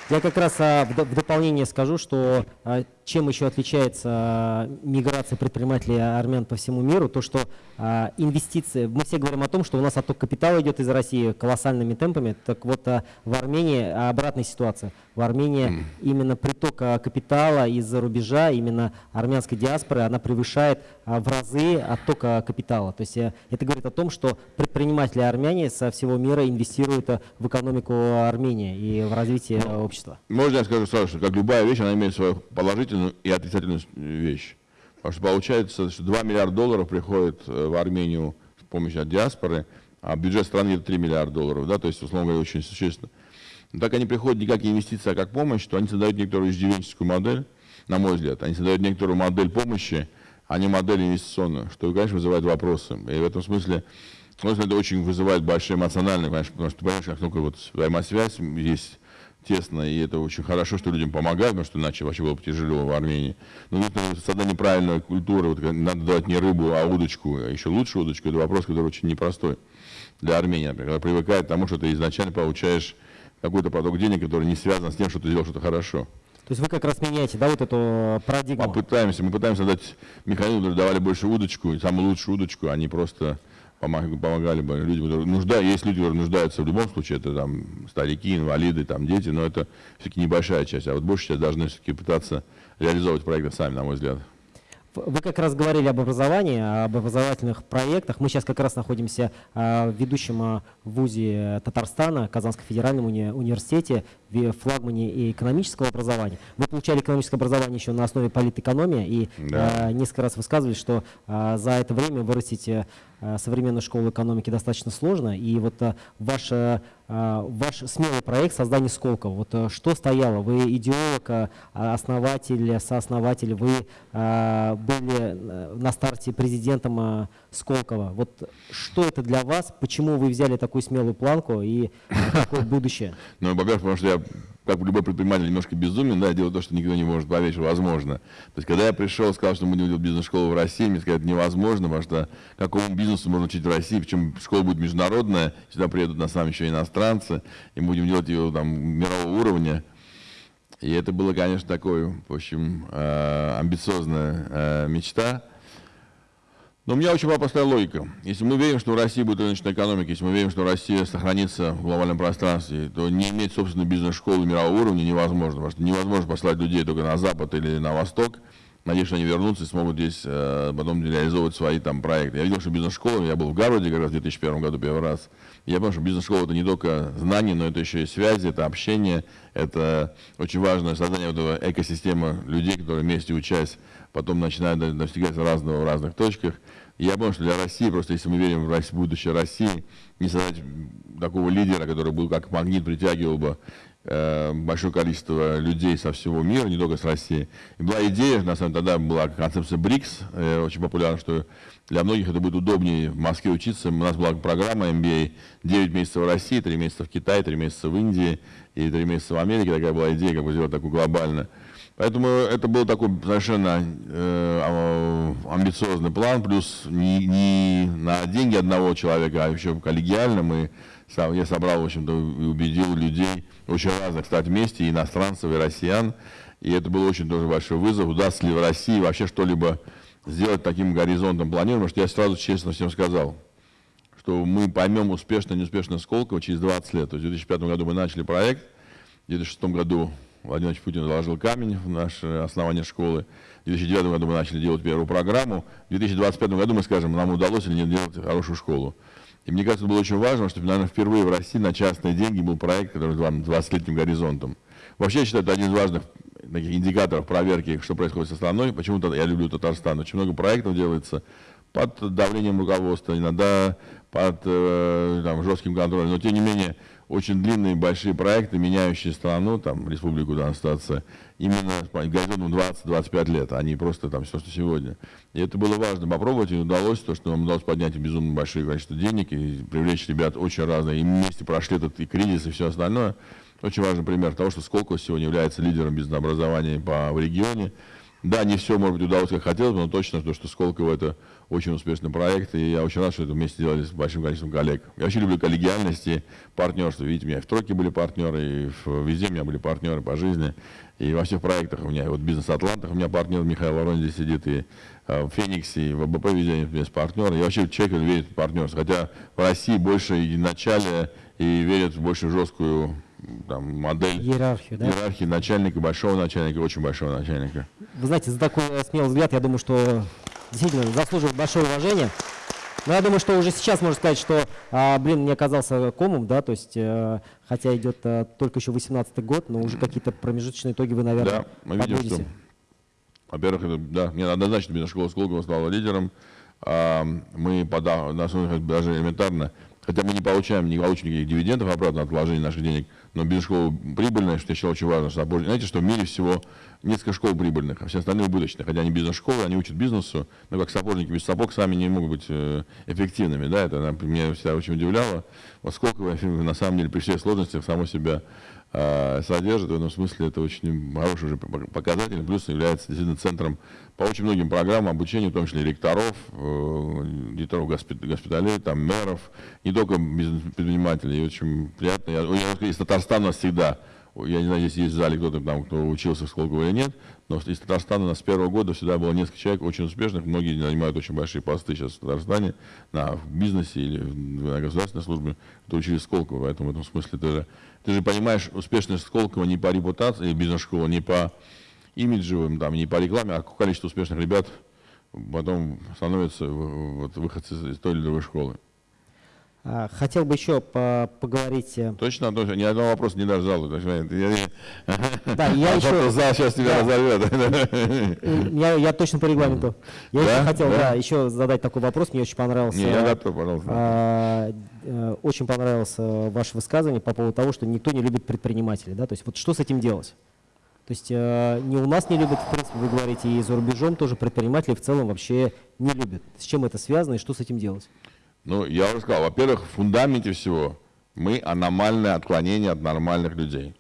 Я как раз а, в дополнение скажу, что а, чем еще отличается а, миграция предпринимателей армян по всему миру, то что а, инвестиции, мы все говорим о том, что у нас отток капитала идет из России колоссальными темпами, так вот а, в Армении обратная ситуация. В Армении mm. именно приток капитала из-за рубежа, именно армянской диаспоры, она превышает в разы оттока капитала. То есть э, это говорит о том, что предприниматели армяне со всего мира инвестируют в экономику Армении и в развитие ну, общества. Можно я скажу сразу, что как любая вещь, она имеет свою положительную положительную и отрицательную вещь. Потому что получается, что 2 миллиарда долларов приходит э, в Армению с помощью от диаспоры, а бюджет страны это 3 миллиарда долларов, да, то есть, условно говоря, очень существенно. Но так они приходят не как инвестиция, а как помощь, то они создают некоторую иждивенческую модель, на мой взгляд. Они создают некоторую модель помощи, а не модель инвестиционную, что, конечно, вызывает вопросы. И в этом смысле, это очень вызывает большие эмоциональные, конечно, потому что, понимаешь, как только вот взаимосвязь есть тесно, и это очень хорошо, что людям помогают, потому что иначе вообще было бы тяжело в Армении. Но это создание правильной культуры, вот, надо давать не рыбу, а удочку, а еще лучше удочку, это вопрос, который очень непростой для Армении, например, когда привыкает к тому, что ты изначально получаешь какой-то поток денег, который не связан с тем, что ты сделал что-то хорошо. То есть вы как раз меняете, да, вот эту парадигму? Мы пытаемся, мы пытаемся дать механизм, который давали больше удочку, самую лучшую удочку, а не просто помогали бы людям, которые нуждаются, есть люди, которые нуждаются в любом случае, это там старики, инвалиды, там дети, но это все-таки небольшая часть, а вот большая часть должны все-таки пытаться реализовывать проекты сами, на мой взгляд. Вы как раз говорили об образовании, об образовательных проектах. Мы сейчас как раз находимся а, в ведущем а, вузе Татарстана, Казанском федеральном уни университете, в флагмане экономического образования. Вы получали экономическое образование еще на основе политэкономии и да. несколько раз высказывали, что за это время вырастить э, современную школу экономики достаточно сложно. И вот ваша а, ваш смелый проект создания Сколково. Вот э, что стояло? Вы идеолог, основатель, сооснователь, вы были э, на старте президентом Сколково. Вот что это для вас? Почему вы взяли такую смелую планку и какое будущее? Ну, во-первых, потому что я как любой предприниматель, немножко безумен, да, делать то, что никто не может поверить, что возможно. То есть, когда я пришел, сказал, что мы будем делать бизнес-школу в России, мне сказали, это невозможно, потому что какому бизнесу можно учить в России, причем школа будет международная, сюда приедут на самом еще иностранцы, и мы будем делать ее там мирового уровня. И это было, конечно, такой, в общем, э, амбициозная э, мечта. Но у меня очень простая логика. Если мы верим, что в России будет рыночная экономика, если мы верим, что Россия сохранится в глобальном пространстве, то не иметь собственной бизнес-школы мирового уровня невозможно. Потому что невозможно послать людей только на Запад или на Восток. Надеюсь, что они вернутся и смогут здесь э, потом реализовывать свои там проекты. Я видел, что бизнес-школа, я был в Гарварде как раз в 2001 году первый раз. Я понял, что бизнес-школа это не только знания, но это еще и связи, это общение, это очень важное создание этого экосистемы людей, которые вместе учась потом начинают достигать разного в разных точках. Я понял, что для России, просто если мы верим в будущее России, не создать такого лидера, который был как магнит, притягивал бы большое количество людей со всего мира, не только с России. И была идея, на самом деле тогда была концепция БРИКС, э, очень популярна, что для многих это будет удобнее в Москве учиться. У нас была программа MBA 9 месяцев в России, 3 месяца в Китае, 3 месяца в Индии и 3 месяца в Америке. Такая была идея, как бы сделать такую глобальную. Поэтому это был такой совершенно э, амбициозный план, плюс не, не на деньги одного человека, а еще коллегиально мы, я собрал, в общем-то, убедил людей, очень разных, стать вместе, иностранцев, и россиян. И это был очень тоже большой вызов, удастся ли в России вообще что-либо сделать таким горизонтом планирования, что я сразу честно всем сказал, что мы поймем успешно, неуспешно Сколково через 20 лет. То есть в 2005 году мы начали проект, в 2006 году Владимир Путин заложил камень в наше основание школы. В 2009 году мы начали делать первую программу. В 2025 году мы скажем, нам удалось или нет делать хорошую школу. И мне кажется, было очень важно, что, наверное, впервые в России на частные деньги был проект, который с 20-летним горизонтом. Вообще, я считаю, это один из важных таких индикаторов проверки, что происходит со страной. Почему-то я люблю Татарстан. Очень много проектов делается под давлением руководства, иногда под э, там, жестким контролем. Но, тем не менее, очень длинные большие проекты, меняющие страну, там, республику данная ситуация, именно горизонтом 20-25 лет, а не просто там все, что сегодня. И это было важно попробовать, и удалось, то, что нам удалось поднять безумно большое количество денег и привлечь ребят очень разные, и вместе прошли этот и кризис, и все остальное. Очень важный пример того, что Сколково сегодня является лидером бизнес-образования по, в регионе. Да, не все, может быть, удалось, как хотелось но точно, то, что Сколково это очень успешный проект, и я очень рад, что это вместе делали с большим количеством коллег. Я вообще люблю коллегиальность и партнерство. Видите, у меня и в тройке были партнеры, и везде у меня были партнеры по жизни, и во всех проектах у меня, вот бизнес Атлантах у меня партнер Михаил Ворон здесь сидит, и э, в Фениксе, и в АБП везде есть партнеры. Я вообще человек верит в партнерство, хотя в России больше и начале, и верят в больше жесткую там, модель иерархии, да? иерархии начальника, большого начальника, очень большого начальника. Вы знаете, за такой смелый взгляд, я думаю, что действительно заслуживает большое уважение. Но я думаю, что уже сейчас можно сказать, что, а, блин, не оказался комом, да, то есть, а, хотя идет а, только еще 18 год, но уже какие-то промежуточные итоги вы, наверное, Да, мы видим, что, во-первых, да, мне однозначно бизнес-школа Сколково стала лидером. А, мы, подав, на даже элементарно, хотя мы не получаем, не получим никаких дивидендов обратно от вложения наших денег, но бизнес-школа прибыльная, что считал очень важно. Что, знаете, что в мире всего несколько школ прибыльных, а все остальные убыточные. Хотя они бизнес-школы, они учат бизнесу, но как сапожники без сапог сами не могут быть э, эффективными. Да? Это меня всегда очень удивляло. Вот сколько на самом деле при всех сложностях само себя э, содержит. В этом смысле это очень хороший уже показатель. Плюс является действительно центром по очень многим программам обучения, в том числе ректоров, э, директоров госпиталей, там, мэров, не только предпринимателей. И очень приятно. Я, я, из Татарстана всегда я не знаю, если есть в зале кто-то там, кто учился в Сколково или нет, но из Татарстана у нас с первого года всегда было несколько человек очень успешных, многие занимают очень большие посты сейчас в Татарстане, на, в бизнесе или на государственной службе, кто учились в Сколково, поэтому в этом смысле ты же, ты же понимаешь успешность Сколково не по репутации, бизнес-школа, не по имиджевым, там, не по рекламе, а количество успешных ребят потом становится вот, выходцы из той или другой школы. А, хотел бы еще по поговорить... Э, точно, точно, ни одного вопроса не. Я, да, я еще... Зал сейчас тебя да. разорвет. Я, я точно по регламенту. Я да? еще хотел да? Да, еще задать такой вопрос, мне очень понравился... Не, я готов, пожалуйста. А, э, очень понравилось ваше высказывание по поводу того, что никто не любит предпринимателей. Да? То есть вот что с этим делать? То есть э, не у нас не любят, в принципе, вы говорите, и за рубежом тоже предприниматели в целом вообще не любят. С чем это связано и что с этим делать? Ну, я уже сказал, во-первых, в фундаменте всего мы аномальное отклонение от нормальных людей.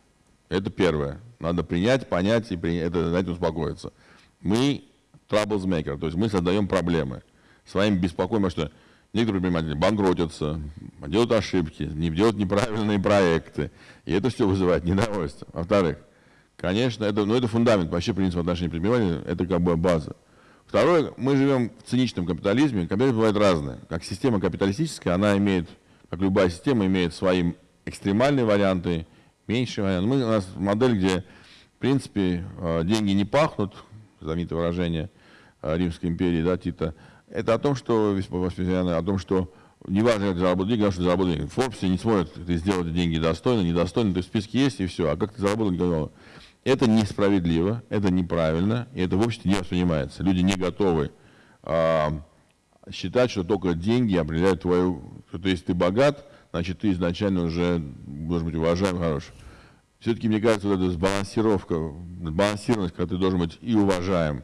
Это первое. Надо принять, понять и принять, это, на этом успокоиться. Мы troublemaker, то есть мы создаем проблемы. Своим беспокоим, что некоторые предприниматели банкротятся, делают ошибки, не делают неправильные проекты. И это все вызывает недовольство. Во-вторых, конечно, это, ну, это фундамент вообще принцип отношений предпринимателей, это как бы база. Второе, мы живем в циничном капитализме. Капитализм бывает разный. Как система капиталистическая, она имеет, как любая система, имеет свои экстремальные варианты, меньшие варианты. Мы, у нас модель, где, в принципе, э, деньги не пахнут, знаменитое выражение э, Римской империи, да, Тита, это о том, что, о том, что неважно, как ты заработал деньги, главное, что ты заработал деньги. В не смотрят, ты сделал эти деньги достойно, недостойно, ты в списке есть и все, а как ты заработал, никого это несправедливо, это неправильно, и это в обществе не воспринимается. Люди не готовы а, считать, что только деньги определяют твою... Что если ты богат, значит, ты изначально уже должен быть уважаем, хорош. Все-таки, мне кажется, вот эта сбалансировка, сбалансированность, когда ты должен быть и уважаем,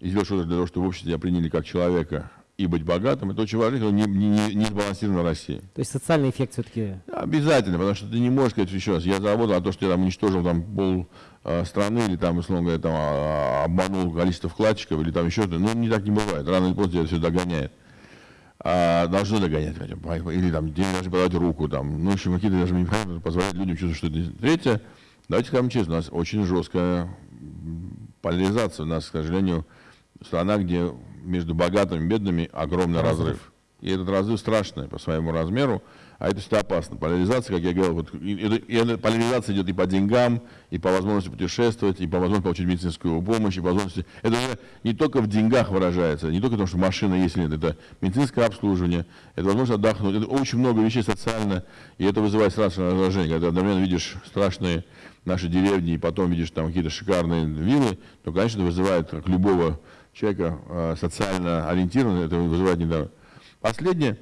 и сделать что-то для того, чтобы в обществе тебя приняли как человека, и быть богатым, это очень важно, это не, не, не сбалансировано в России. То есть социальный эффект все-таки? Обязательно, потому что ты не можешь сказать еще раз, я заработал, а то, что я там уничтожил там пол э, страны, или там, условно говоря, там, а, обманул количество вкладчиков, или там еще что-то, ну, не так не бывает, рано или поздно тебя все догоняет. А, должны догонять, хотя бы, или там, деньги должны подавать руку, там, ну, в общем, какие-то даже механизмы позволяют людям чувствовать, что это. Третье, давайте скажем честно, у нас очень жесткая поляризация, у нас, к сожалению, страна, где между богатыми и бедными огромный разрыв. И этот разрыв страшный по своему размеру, а это всегда опасно. Поляризация, как я говорил, вот, и, и, и, поляризация идет и по деньгам, и по возможности путешествовать, и по возможности получить медицинскую помощь, и по возможности... Это уже не только в деньгах выражается, не только в том, что машина есть или нет, это медицинское обслуживание, это возможность отдохнуть, это очень много вещей социально, и это вызывает страшное раздражение. Когда одновременно видишь страшные наши деревни, и потом видишь там какие-то шикарные виллы, то, конечно, это вызывает, как любого человека э, социально ориентированного, это вызывает недовольство. Последнее,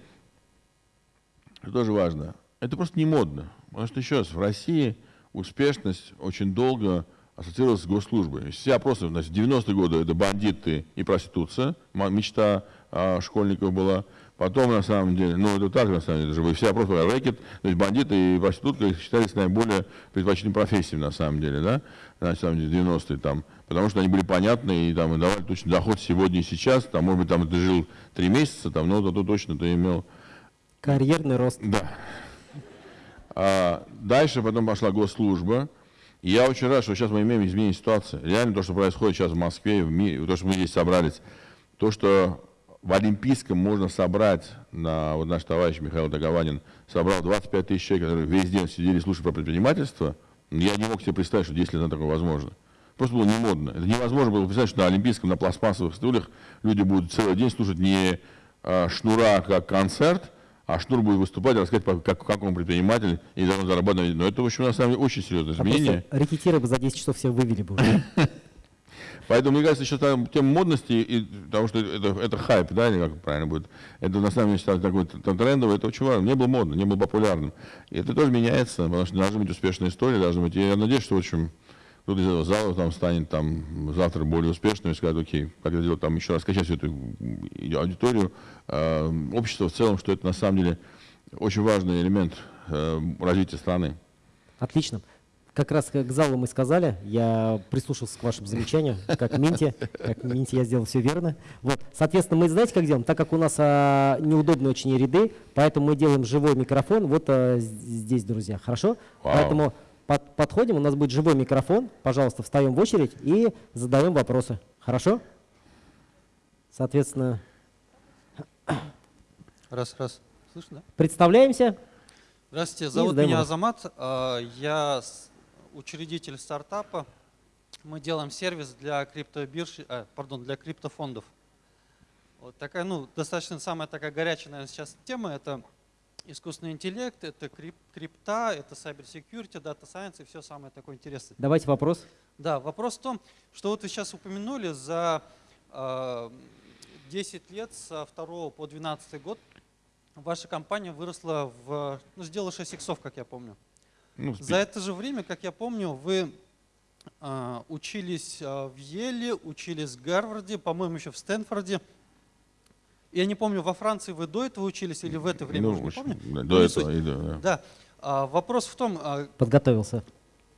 что тоже важно, это просто не модно. Потому что, еще раз, в России успешность очень долго ассоциировалась с госслужбой. Все опросы, значит, 90-е годы это бандиты и проституция, мечта а, школьников была. Потом, на самом деле, ну это так, на самом деле, даже все опросы рэкет, то есть бандиты и проститутка считались наиболее предпочтительными профессиями, на самом деле, да, на самом деле, 90-е там, потому что они были понятны и там и давали точно доход сегодня и сейчас, там, может быть, там ты жил три месяца, там, но то точно ты имел... Карьерный рост. Да. А дальше потом пошла госслужба, и я очень рад, что сейчас мы имеем изменение ситуации. Реально то, что происходит сейчас в Москве, в мире, то, что мы здесь собрались, то, что в Олимпийском можно собрать, на, вот наш товарищ Михаил Дагованин собрал 25 тысяч человек, которые весь день сидели и слушали про предпринимательство, я не мог себе представить, что 10 лет назад такое возможно. Просто было не модно. Это невозможно было представить, что на Олимпийском, на пластмассовых стульях люди будут целый день слушать не а, шнура как концерт, а шнур будет выступать, рассказать, как, как он предприниматель и должен зарабатывать. Но это, в общем, на самом деле, очень серьезное изменение. А рекетиры бы за 10 часов все вывели бы уже. Поэтому, мне кажется, еще там тема модности, и, потому что это, это хайп, да, или как правильно будет, это на самом деле считается такой трендовый, это очень важно. Не было модно, не было популярным. И это тоже меняется, потому что должны быть успешные истории, должны быть. Я надеюсь, что, в общем, кто-то из этого зала там станет там завтра более успешным и скажет, окей, как это делать, там еще раз качать всю эту аудиторию, э, общество в целом, что это на самом деле очень важный элемент э, развития страны. Отлично. Как раз к залу мы сказали, я прислушался к вашим замечаниям, как Минти, как Минти я сделал все верно. Вот, соответственно, мы знаете, как делаем? Так как у нас а, неудобные очень ряды, поэтому мы делаем живой микрофон вот а, здесь, друзья, хорошо? Вау. Поэтому под, подходим, у нас будет живой микрофон, пожалуйста, встаем в очередь и задаем вопросы, хорошо? Соответственно... Раз, раз. Слышно, да? Представляемся. Здравствуйте, зовут меня Азамат. А, я учредитель стартапа. Мы делаем сервис для криптобирж, а, пардон, для криптофондов. Вот такая, ну, достаточно самая такая горячая, наверное, сейчас тема. Это искусственный интеллект, это крип, крипта, это cyber security, data science и все самое такое интересное. Давайте вопрос. Да, вопрос в том, что вот вы сейчас упомянули, за э, 10 лет со 2 по 12 год ваша компания выросла в, ну, сделала 6 иксов, как я помню. Ну, За это же время, как я помню, вы э, учились э, в Еле, учились в Гарварде, по-моему, еще в Стэнфорде. Я не помню, во Франции вы до этого учились или в это время, ну, не помню. До ну, этого, и до, да. да. А, вопрос в том… А, Подготовился.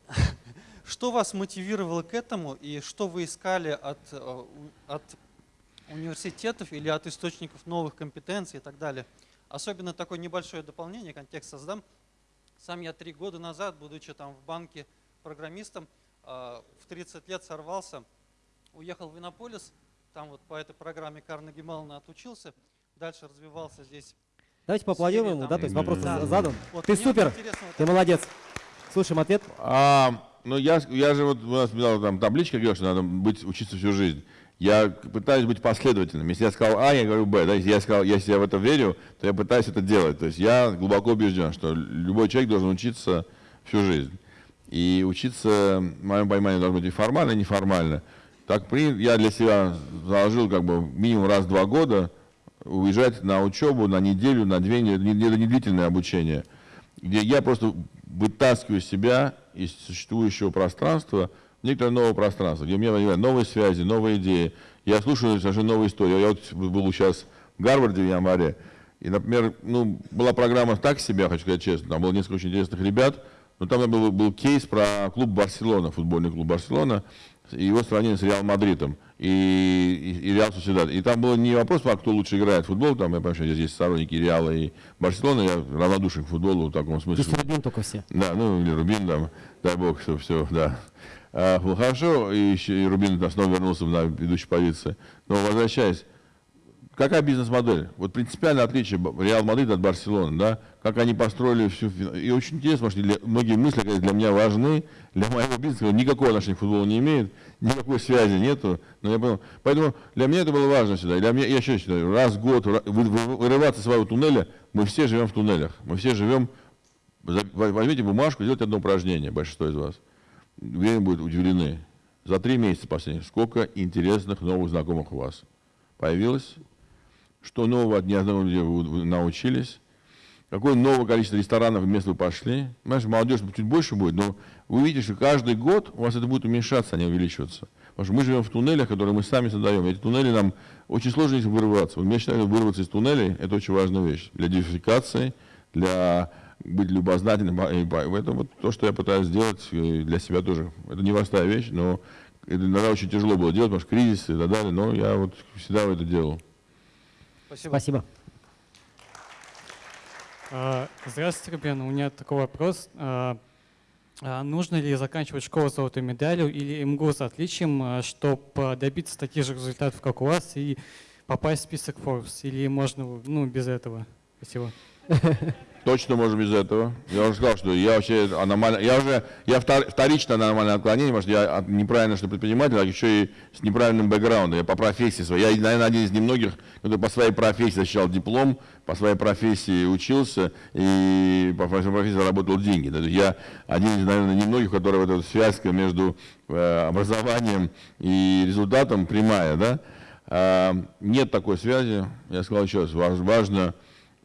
Что вас мотивировало к этому и что вы искали от, у- от университетов или от источников новых компетенций и так далее? Особенно такое небольшое дополнение, контекст создам. Сам я три года назад, будучи там в банке программистом, э, в 30 лет сорвался, уехал в Иннополис, там вот по этой программе Карнеги Меллона отучился, дальше развивался здесь. Давайте поаплодируем ему, там. да, то есть вопрос Да. задан. Вот Ты супер, вот ты это. молодец. Слушаем ответ. А, ну я, я же вот у нас была там табличка, говорил, что надо быть, учиться всю жизнь. Я пытаюсь быть последовательным. Если я сказал А, я говорю Б. Да? Если я сказал, если я в это верю, то я пытаюсь это делать. То есть я глубоко убежден, что любой человек должен учиться всю жизнь. И учиться, в моем понимании, должно быть и формально, и неформально. Так я для себя заложил как бы минимум раз в два года уезжать на учебу на неделю, на две недели, не- длительное обучение, где я просто вытаскиваю себя из существующего пространства некоторое новое пространство, где у меня возникают новые связи, новые идеи. Я слушаю совершенно новые истории. Я вот был сейчас в Гарварде в январе, и, например, ну, была программа так себе, хочу сказать честно, там было несколько очень интересных ребят, но там был, был кейс про клуб Барселона, футбольный клуб Барселона, и его сравнение с Реал Мадридом и, и, и Реал Сосидад. И там был не вопрос, а кто лучше играет в футбол, там, я понимаю, что здесь есть сторонники Реала и Барселоны, я равнодушен к футболу в таком смысле. Здесь Рубин только все. Да, ну или Рубин там, дай бог, что все, да. А, было хорошо, и, еще, и Рубин снова вернулся на ведущей позиции. Но возвращаясь, какая бизнес-модель? Вот принципиальное отличие Реал Мадрид от Барселоны, да? Как они построили всю... И очень интересно, что для- многие мысли конечно, для меня важны, для моего бизнеса никакого отношения к футболу не имеет, никакой связи нету. Но я понял. Поэтому для меня это было важно. И Для меня, я еще считаю, раз в год вырываться из своего туннеля, мы все живем в туннелях. Мы все живем Возьмите бумажку, сделайте одно упражнение, большинство из вас. Уверен, будут удивлены. За три месяца последних, сколько интересных новых знакомых у вас появилось, что нового от незнакомых людей вы научились, какое новое количество ресторанов и мест вы пошли. Понимаешь, молодежь чуть больше будет, но вы увидите, что каждый год у вас это будет уменьшаться, а не увеличиваться. Потому что мы живем в туннелях, которые мы сами создаем. Эти туннели нам очень сложно из них вырываться. Вот Я считаю, вырваться из туннелей – это очень важная вещь для диверсификации, для быть любознательным. И по- Это вот то, что я пытаюсь сделать э, для себя тоже. Это непростая вещь, но это иногда очень тяжело было делать, потому что кризис и так далее, но я вот всегда это делал. Спасибо. Спасибо. А, Здравствуйте, Рубен. У меня такой вопрос. А, а Нужно ли заканчивать школу с золотой медалью или МГУ с отличием, чтобы добиться таких же результатов, как у вас, и попасть в список Forbes? Или можно ну, без этого? Спасибо. Точно можно без этого. Я уже сказал, что я вообще аномально, я уже, я втор- вторично аномальное отклонение, потому что я неправильно что предприниматель, а еще и с неправильным бэкграундом. Я по профессии своей, я, наверное, один из немногих, кто по своей профессии защищал диплом, по своей профессии учился и по своей профессии заработал деньги. Я один из, наверное, немногих, у которого эта связка между э, образованием и результатом прямая, да. А, нет такой связи. Я сказал еще раз, важ- важно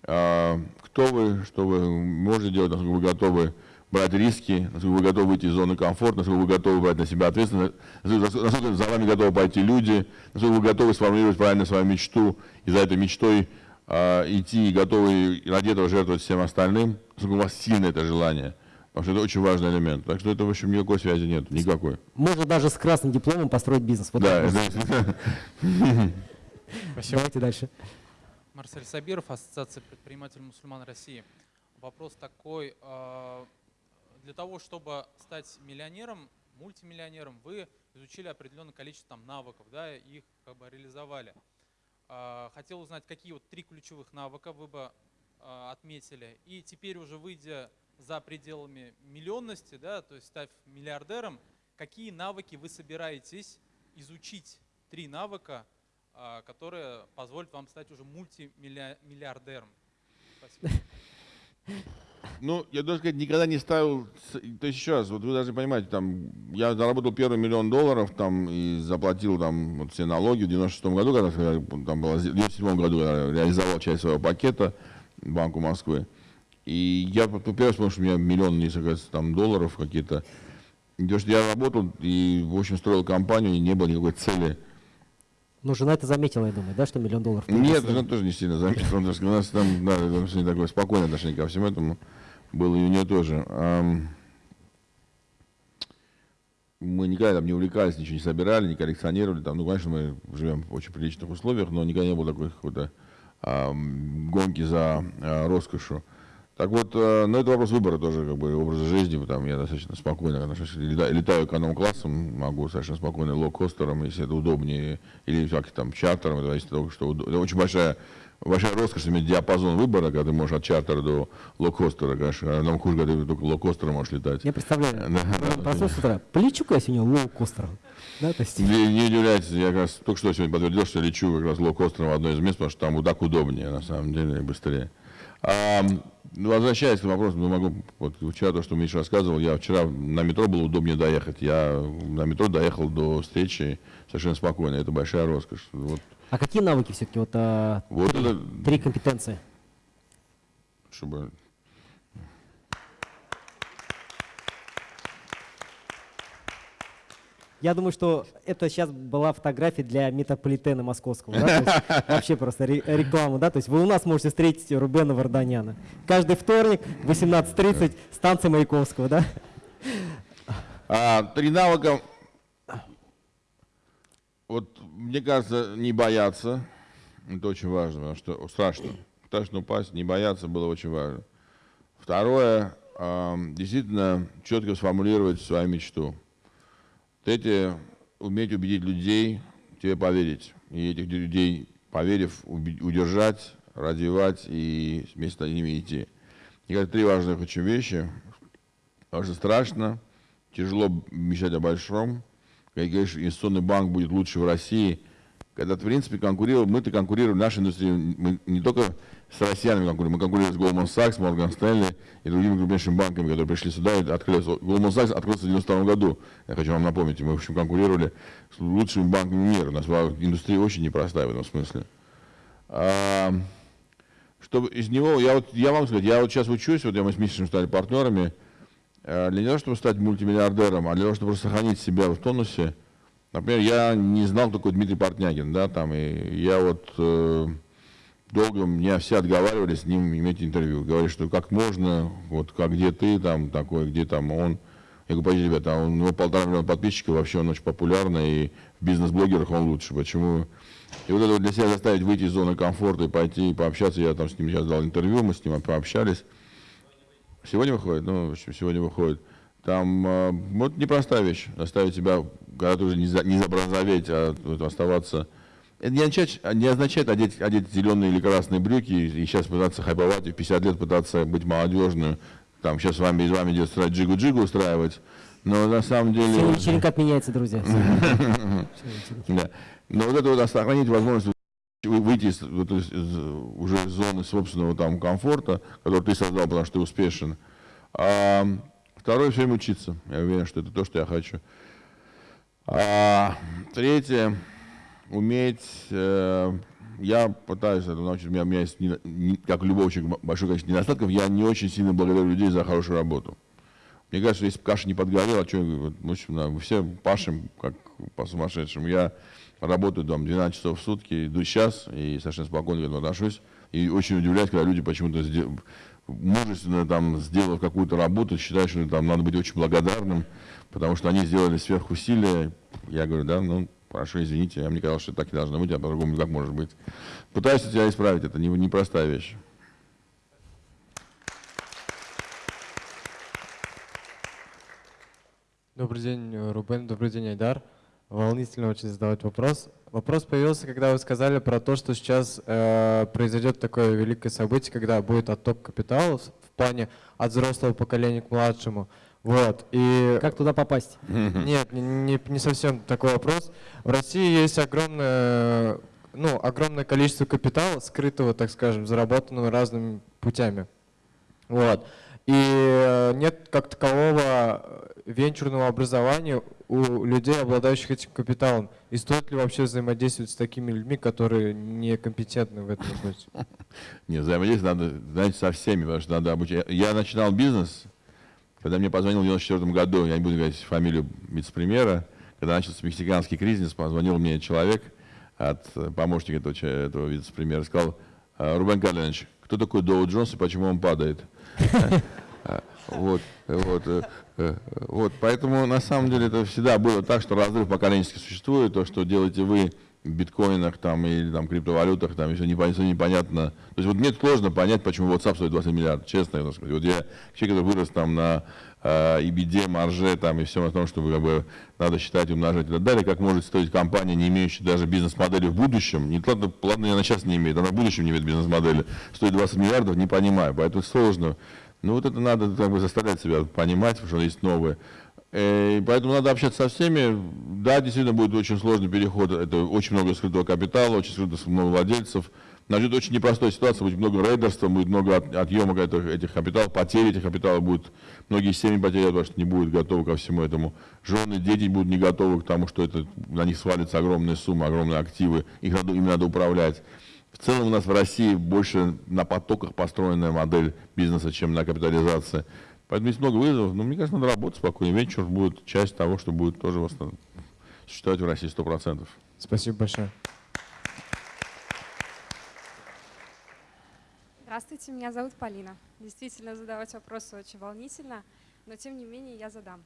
а, кто вы, что вы можете делать, насколько вы готовы брать риски, насколько вы готовы выйти из зоны комфорта, насколько вы готовы брать на себя ответственность, насколько за вами готовы пойти люди, насколько вы готовы сформулировать правильно свою мечту и за этой мечтой а, идти и готовы ради этого жертвовать всем остальным, насколько у вас сильное это желание. Потому что это очень важный элемент. Так что это, в общем, никакой связи нет, никакой. Можно даже с красным дипломом построить бизнес. Вот Да, это- Спасибо. Давайте дальше. Марсель Сабиров, Ассоциация предпринимателей мусульман России. Вопрос такой. э, Для того, чтобы стать миллионером, мультимиллионером, вы изучили определенное количество там, навыков, да, их как бы реализовали. Э, Хотел узнать, какие вот три ключевых навыка вы бы э, отметили. И теперь уже выйдя за пределами миллионности, да, то есть став миллиардером, какие навыки вы собираетесь изучить? Три навыка, а, которые позволят вам стать уже мультимиллиардером. Спасибо. Ну, я должен сказать, никогда не ставил, то есть еще раз, вот вы должны понимать, там, я заработал первый миллион долларов, там, и заплатил, там, вот все налоги в 96 году, когда, там было, в 97 году, когда реализовал часть своего пакета Банку Москвы. И я первый вспомнил, что у меня миллион, несколько там, долларов какие-то. То, что я работал и, в общем, строил компанию, и не было никакой цели. Ну, жена это заметила, я думаю, да, что миллион долларов? Нет, жена тоже не сильно заметила, потому что у нас там, да, отношение такое спокойное отношение ко всему этому было и у нее тоже. Мы никогда там не увлекались, ничего не собирали, не коллекционировали. Там, ну, конечно, мы живем в очень приличных условиях, но никогда не было такой какой-то гонки за а, роскошью. Так вот, э, ну, это вопрос выбора тоже, как бы, образа жизни. Там я достаточно спокойно отношусь, летаю, эконом-классом, могу совершенно спокойно лоукостером, если это удобнее, или как там чартером, это зависит от того, что удобно. Это очень большая большая роскошь иметь диапазон выбора, когда ты можешь от чартера до лоукостера, конечно. А нам хуже, когда ты только лоукостера можешь летать. Я представляю. Ну, Проснулся с утра. Полечу-ка я сегодня лоукостером. Да, то есть... Не, не удивляйтесь, я как раз только что сегодня подтвердил, что лечу как раз лоукостером в одно из мест, потому что там вот так удобнее, на самом деле, и быстрее. А, возвращаясь к вопросу, ну, могу, вот вчера то, что Миша рассказывал, я вчера на метро было удобнее доехать. Я на метро доехал до встречи совершенно спокойно, это большая роскошь. Вот, А какие навыки все-таки? Вот, а, вот три, это, три компетенции. чтобы Я думаю, что это сейчас была фотография для метрополитена московского. да, Вообще просто ре- реклама, да? То есть вы у нас можете встретить Рубена Варданяна. Каждый вторник в 18.30 станция Маяковского, да? А, три навыка. Вот, мне кажется, не бояться. Это очень важно, потому что страшно. Страшно упасть, не бояться было очень важно. Второе, действительно четко сформулировать свою мечту. Третье, уметь убедить людей тебе поверить. И этих людей, поверив, удержать, развивать и вместе с ними идти. И это три важных очень вещи. Потому что страшно, тяжело мечтать о большом. Как говоришь, инвестиционный банк будет лучше в России. Когда, в принципе, конкурировал, мы-то конкурируем, наша индустрия, мы не только с россиянами конкурируем, мы конкурируем с Goldman Sachs, Morgan Stanley и другими крупнейшими банками, которые пришли сюда и открылись. Goldman Sachs открылся в 92 году, я хочу вам напомнить. Мы, в общем, конкурировали с лучшими банками мира. У нас была индустрия очень непростая в этом смысле. А, чтобы из него, я, вот, я вам сказать, я вот сейчас учусь, вот я мы с Мишей стали партнерами, э, для того, чтобы стать мультимиллиардером, а для того, чтобы сохранить себя в тонусе, например, я не знал, такой Дмитрий Портнягин, да, там, и я вот э, долго меня все отговаривали с ним иметь интервью, говорили, что как можно, вот как где ты там такой, где там он. Я говорю, пойдите, ребята, а у него полтора миллиона подписчиков, вообще он очень популярный, и в бизнес-блогерах он лучше. Почему? И вот это вот для себя заставить выйти из зоны комфорта и пойти и пообщаться, я там с ним сейчас дал интервью, мы с ним пообщались. Сегодня выходит, ну, в общем, сегодня выходит. Там, э, вот непростая вещь, заставить себя, когда ты уже не, за, не а вот оставаться. Это не означает, не означает одеть, одеть зеленые или красные брюки и сейчас пытаться хайповать, и в 50 лет пытаться быть молодежным, там сейчас с вами, из вами идет джигу-джигу устраивать. Но на самом деле... Сегодня вечеринка отменяется, друзья. Да. Но вот это вот сохранить возможность вы- выйти из, вот из- из, уже из зоны собственного там комфорта, который ты создал, потому что ты успешен. А второе, все время учиться. Я уверен, что это то, что я хочу. А третье, уметь, э, я пытаюсь это научить, у меня, у меня есть, не- не- как человека, большое количество недостатков, я не очень сильно благодарю людей за хорошую работу. Мне кажется, если бы каша не подгорела, что, в общем, мы все пашем, как по сумасшедшему. Я работаю там 12 часов в сутки, иду сейчас и совершенно спокойно к этому отношусь. И очень удивляюсь, когда люди почему-то мужественно там, сделав какую-то работу, считают, что там надо быть очень благодарным, потому что они сделали сверхусилия. Я говорю, да, ну, хорошо, извините, я мне казалось, что так и должно быть, а по-другому как может быть. Пытаюсь тебя исправить, это не- непростая вещь. Добрый день, э, Рубен, добрый день, Айдар. Волнительно очень задавать вопрос. Вопрос появился, когда вы сказали про то, что сейчас э, произойдет такое великое событие, когда будет отток капитала в плане от взрослого поколения к младшему. Вот. И Как туда попасть? нет, не, не- не совсем такой вопрос. В России есть огромное, ну, огромное количество капитала, скрытого, так скажем, заработанного разными путями. Вот. И э, нет как такового э, венчурного образования у людей, обладающих этим капиталом. И стоит ли вообще взаимодействовать с такими людьми, которые некомпетентны в этом вопросе? Не, взаимодействовать надо, знаете, со всеми, потому что надо обучать. Я начинал бизнес, когда мне позвонил в 94 году, я не буду говорить фамилию вице-премьера, когда начался мексиканский кризис, позвонил мне человек от э, помощника этого, этого вице-премьера, сказал, «А, Рубен Карлинович, кто такой Доу Джонс и почему он падает? Вот, вот, вот, поэтому на самом деле это всегда было так, что разрыв поколенчески существует, то, что делаете вы в биткоинах там, или там, криптовалютах, там, все непонятно, непонятно. То есть вот мне сложно понять, почему WhatsApp стоит 20 миллиардов, честно. Я сказать. Вот я человек, который вырос там на э, EBD, марже там, и всем о том, что как бы, надо считать, умножать и так далее, как может стоить компания, не имеющая даже бизнес-модели в будущем, не ладно, ладно, она сейчас не имеет, она в будущем не имеет бизнес-модели, стоит 20 миллиардов, не понимаю, поэтому сложно. Ну вот это надо как бы заставлять себя понимать, что есть новые. Э, и поэтому надо общаться со всеми. Да, действительно будет очень сложный переход. Это очень много скрытого капитала, очень скрыто много владельцев. Нас очень непростая ситуация, будет много рейдерства, будет много от, отъема этих, этих капиталов, потери этих капиталов будут. Многие семьи потеряют, потому что не будут готовы ко всему этому. Жены, дети будут не готовы к тому, что это, на них свалится огромная сумма, огромные активы, их надо, им надо управлять. В целом у нас в России больше на потоках построенная модель бизнеса, чем на капитализации. Поэтому есть много вызовов, но мне кажется, надо работать спокойно. Венчур будет часть того, что будет тоже существовать в России 100%. Спасибо большое. Здравствуйте, меня зовут Полина. Действительно, задавать вопросы очень волнительно, но тем не менее я задам.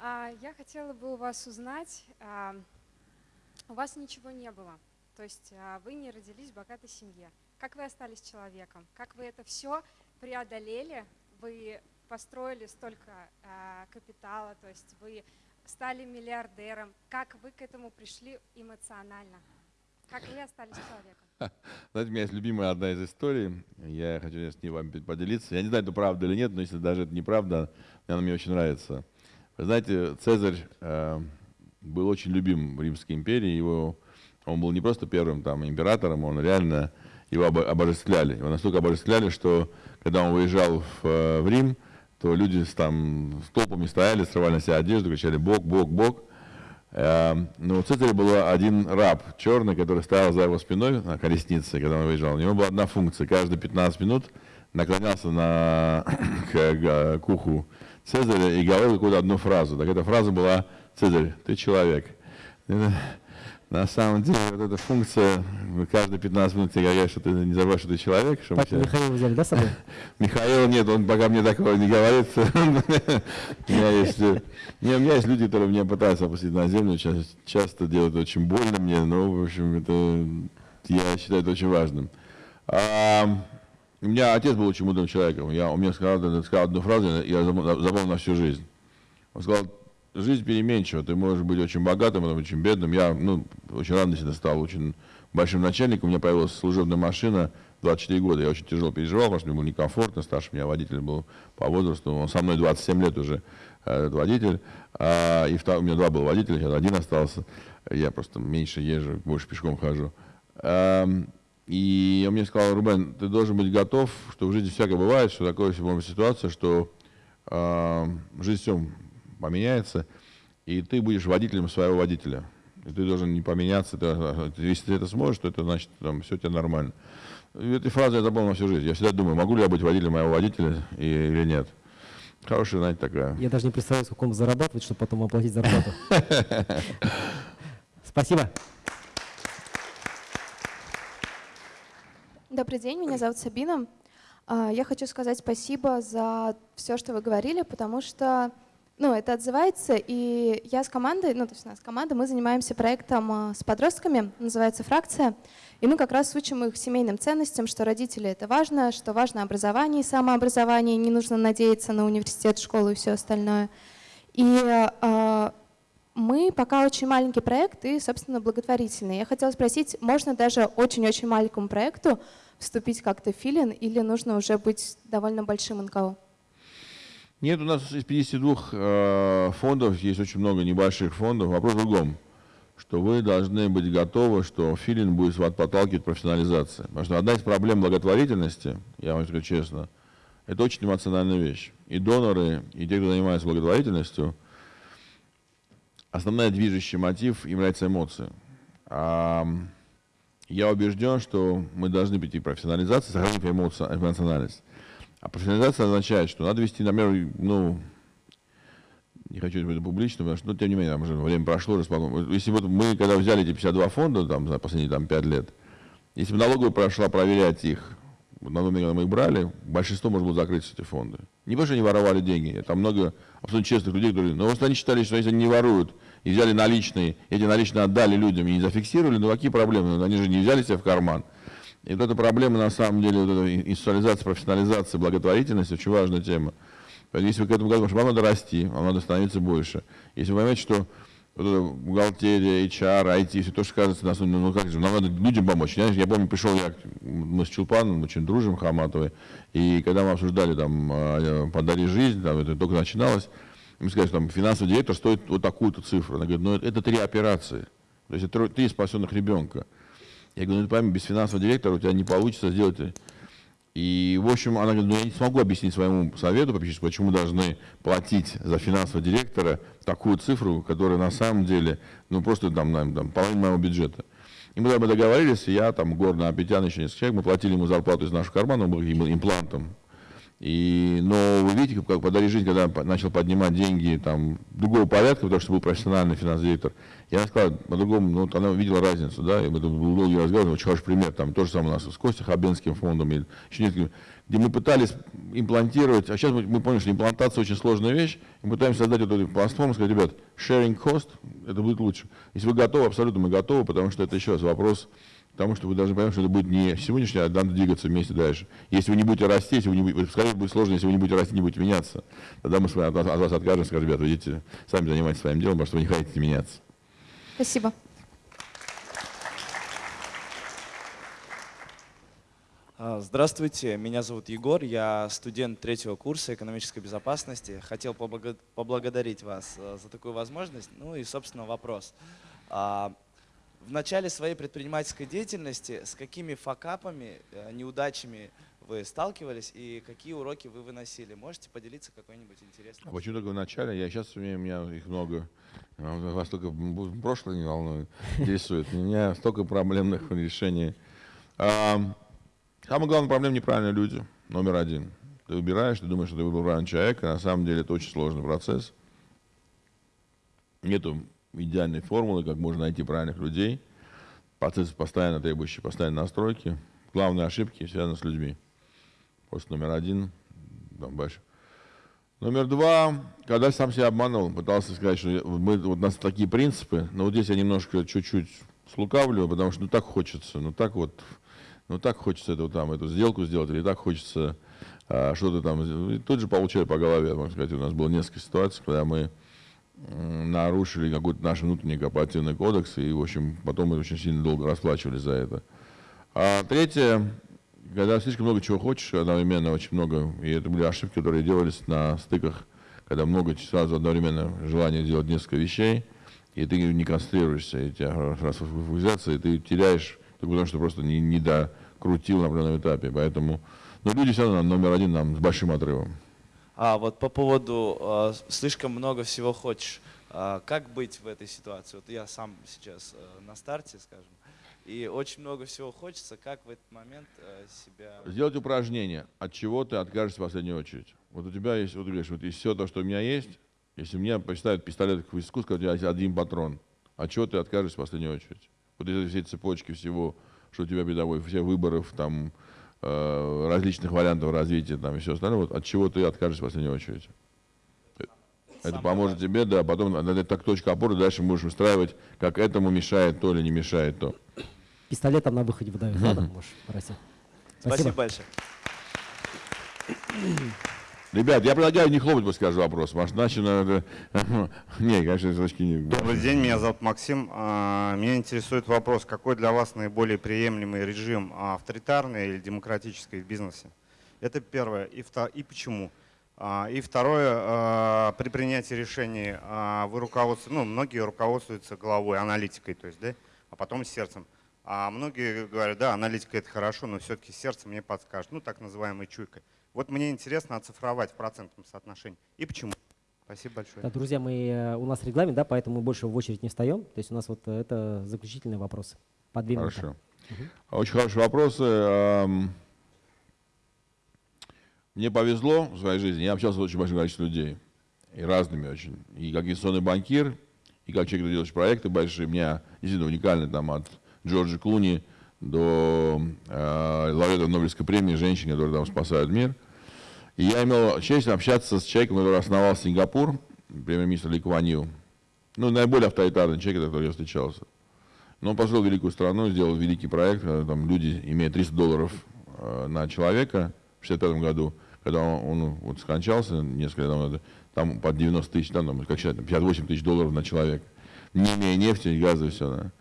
А, я хотела бы у вас узнать, а, у вас ничего не было, то есть а, вы не родились в богатой семье. Как вы остались человеком? Как вы это все преодолели? Вы построили столько э, капитала, то есть вы стали миллиардером. Как вы к этому пришли эмоционально? Как вы остались человеком? Знаете, у меня есть любимая одна из историй, я хочу с ней вам поделиться. Я не знаю, это правда или нет, но если даже это неправда, она мне очень нравится. Вы знаете, Цезарь э, был очень любим в Римской империи, его, он был не просто первым там, императором, он реально его обожествляли. Его настолько обожествляли, что когда он выезжал в, э, в Рим, то люди там с толпами стояли, срывали на себя одежду, кричали «Бог, Бог, Бог». Эм, но у Цезаря был один раб черный, который стоял за его спиной на колеснице, когда он выезжал. У него была одна функция. Каждые 15 минут наклонялся на, к, к уху Цезаря и говорил какую-то одну фразу. Так эта фраза была «Цезарь, ты человек». На самом деле, вот эта функция, каждые 15 минут тебе говорят, что ты не забываешь, что ты человек. Что так тебя... Михаил взяли, да, с собой? Михаил нет, он пока мне такого не говорит. у, меня есть, не, у меня есть люди, которые меня пытаются опустить на землю, часто, часто делают очень больно мне, но, в общем, это я считаю это очень важным. А, у меня отец был очень мудрым человеком. Я, он мне сказал, сказал одну фразу, я запомнил на всю жизнь. Он сказал, жизнь переменчива. Ты можешь быть очень богатым, потом очень бедным. Я ну, очень рано всегда стал очень большим начальником. У меня появилась служебная машина 24 года. Я очень тяжело переживал, потому что мне было некомфортно. Старший меня водитель был по возрасту. Он со мной 27 лет уже этот водитель. А, и втор... у меня два было водителя, сейчас один остался. Я просто меньше езжу, больше пешком хожу. А, и он мне сказал, Рубен, ты должен быть готов, что в жизни всякое бывает, что такое может ситуация, что а, жизнь все поменяется, и ты будешь водителем своего водителя. И ты должен не поменяться. Ты, если ты это сможешь, то это значит, там, все тебе нормально. И этой фразы я запомнил всю жизнь. Я всегда думаю, могу ли я быть водителем моего водителя и, или нет. Хорошая, знаете, такая. Я даже не представляю, сколько он зарабатывает, чтобы потом оплатить зарплату. Спасибо. Добрый день, меня зовут Сабина. А, я хочу сказать спасибо за все, что вы говорили, потому что ну, это отзывается, и я с командой, ну, то есть у нас команда, мы занимаемся проектом а, с подростками, называется «Фракция», и мы как раз учим их семейным ценностям, что родители — это важно, что важно образование и самообразование, не нужно надеяться на университет, школу и все остальное. И э, мы пока очень маленький проект и, собственно, благотворительный. Я хотела спросить, можно даже очень-очень маленькому проекту вступить как-то в филин или нужно уже быть довольно большим НКО? Нет, у нас из 52 э, фондов есть очень много небольших фондов. Вопрос в другом, что вы должны быть готовы, что филин будет вас подталкивать к профессионализации. Потому что одна из проблем благотворительности, я вам скажу честно, это очень эмоциональная вещь. И доноры, и те, кто занимается благотворительностью, основной движущий мотив является эмоция. А я убежден, что мы должны прийти к профессионализации, сохранив эмоциональность. А профессионализация означает, что надо вести, например, ну, не хочу быть публично, потому что, ну, тем не менее, уже время прошло, располагом. Если вот мы, когда взяли эти 52 фонда, там, за последние там, 5 лет, если бы налоговая прошла проверять их, на когда мы их брали, большинство можно было закрыть эти фонды. Не потому, что они воровали деньги, там много абсолютно честных людей, которые, но просто они считали, что если они не воруют, и взяли наличные, эти наличные отдали людям и не зафиксировали, ну какие проблемы? Они же не взяли себе в карман. И вот эта проблема, на самом деле, вот эта институциализация, профессионализация благотворительности очень важная тема. Если вы к этому готовы, вам надо расти, вам надо становиться больше. Если вы понимаете, что вот бухгалтерия, HR, IT, все то, что кажется, на самом ну как же, нам надо людям помочь. Я, я помню, пришел я, мы с Чулпаном очень дружим, Хаматовой, и когда мы обсуждали там а, «Подари жизнь», там это только начиналось, мы сказали, что там финансовый директор стоит вот такую-то цифру. Она говорит, ну это три операции, то есть это три спасенных ребенка. Я говорю, ну пойми, без финансового директора у тебя не получится сделать и, в общем, она говорит, ну я не смогу объяснить своему совету почему должны платить за финансового директора такую цифру, которая на самом деле, ну просто там, там, там половина моего бюджета. И мы тогда договорились, я, там, Горна, Апетян, еще несколько человек, мы платили ему зарплату из нашего кармана, он был имплантом. И, но вы видите, как подари жизнь, когда начал поднимать деньги там, другого порядка, потому что был профессиональный финансовый директор, я сказал по-другому, ну, она увидела разницу, да, и это был долгий разговор, очень хороший пример, там то же самое у нас с Костей Хабенским фондом, или еще несколько, где мы пытались имплантировать, а сейчас мы, мы поняли, что имплантация очень сложная вещь, и мы пытаемся создать вот эту платформу, сказать, ребят, sharing cost, это будет лучше. Если вы готовы, абсолютно мы готовы, потому что это еще раз вопрос Потому что вы должны понять, что это будет не сегодняшнее, а надо двигаться вместе дальше. Если вы не будете расти, если вы не будете, скорее будет сложно, если вы не будете расти, не будете меняться. Тогда мы с вами от, от вас откажемся, скажем, ребята, вы идите, сами занимайтесь своим делом, потому что вы не хотите меняться. Спасибо. А, здравствуйте, меня зовут Егор, я студент третьего курса экономической безопасности. Хотел поблагодарить вас э, за такую возможность. Ну и, собственно, вопрос. А, в начале своей предпринимательской деятельности с какими факапами, э, неудачами вы сталкивались и какие уроки вы выносили? Можете поделиться какой-нибудь интересным? А почему только в начале? Я сейчас умею, у меня их много. Вас только прошлое не волнует, интересует. У меня столько проблемных решений. А, самая главная проблема – неправильные люди, номер один. Ты выбираешь, ты думаешь, что ты выбрал правильного человека, на самом деле это очень сложный процесс. Нету идеальной формулы, как можно найти правильных людей. Процесс постоянно требующий постоянной настройки. Главные ошибки связаны с людьми. Просто номер один, там дальше. Номер два, когда сам себя обманул, пытался сказать, что мы, вот у нас такие принципы, но вот здесь я немножко чуть-чуть слукавливаю, потому что ну так хочется, ну так вот, ну так хочется эту, там, эту сделку сделать, или так хочется а, что-то там. И тут же получали по голове, можно сказать, у нас было несколько ситуаций, когда мы нарушили какой-то наш внутренний корпоративный кодекс, и, в общем, потом мы очень сильно долго расплачивались за это. А третье, когда слишком много чего хочешь, одновременно очень много, и это были ошибки, которые делались на стыках, когда много сразу одновременно желание делать несколько вещей, и ты не концентрируешься, и тебя раз фокусизация, и ты теряешь, только потому что просто не, не докрутил на определенном этапе. Поэтому, но люди все равно номер один нам с большим отрывом. А вот по поводу э, слишком много всего хочешь, э, как быть в этой ситуации? Вот я сам сейчас э, на старте, скажем, и очень много всего хочется, как в этот момент э, себя... Сделать упражнение, от чего ты откажешься в последнюю очередь. Вот у тебя есть, вот ты говоришь, вот из всего то, что у меня есть, если мне поставят пистолет к виску, скажут, у тебя есть один патрон, от чего ты откажешься в последнюю очередь? Вот из этой цепочки всего, что у тебя бедовой, все выборов, там, Э, различных вариантов развития там, и все остальное, вот, от чего ты откажешься в последнюю очередь. Это поможет тебе, да, потом это так точка опоры, дальше можешь устраивать, как этому мешает то или не мешает то. Пистолет там на выходе выдают, да, можешь. Спасибо. Спасибо большое. Ребят, я предлагаю не хлопать после каждого вопроса, потому что иначе надо... Не, конечно, точки не... Добрый день, меня зовут Максим. А, меня интересует вопрос, какой для вас наиболее приемлемый режим, а, авторитарный или демократический в бизнесе? Это первое. И, втор... и почему? А, и второе, при принятии решений вы руководствуетесь, ну, многие руководствуются головой, аналитикой, то есть, да, а потом сердцем. А многие говорят, да, аналитика это хорошо, но все-таки сердце мне подскажет, ну, так называемой чуйкой. Вот мне интересно оцифровать в процентном соотношении. И почему? Спасибо большое. Да, друзья, мы, э, у нас регламент, да, поэтому мы больше в очередь не встаем. То есть у нас вот э, это заключительные вопросы. По две Хорошо. Угу. Очень хорошие вопросы. Мне повезло в своей жизни. Я общался с очень большим количеством людей. И разными очень. И как инвестиционный банкир, и как человек, который делает проекты большие. У меня действительно уникальный там от Джорджа Клуни до э, лауреата Нобелевской премии, женщин, которые там спасают мир. И я имел честь общаться с человеком, который основал Сингапур, премьер-министр Ли Куан. Ну, наиболее авторитарный человек, который я встречался. Но он построил великую страну, сделал великий проект, там люди имеют 300 долларов э, на человека в 65 году, когда он, он вот скончался несколько лет назад, там под 90 тысяч, там, как считать, 58 тысяч долларов на человека, не имея нефти, газа и все. Да.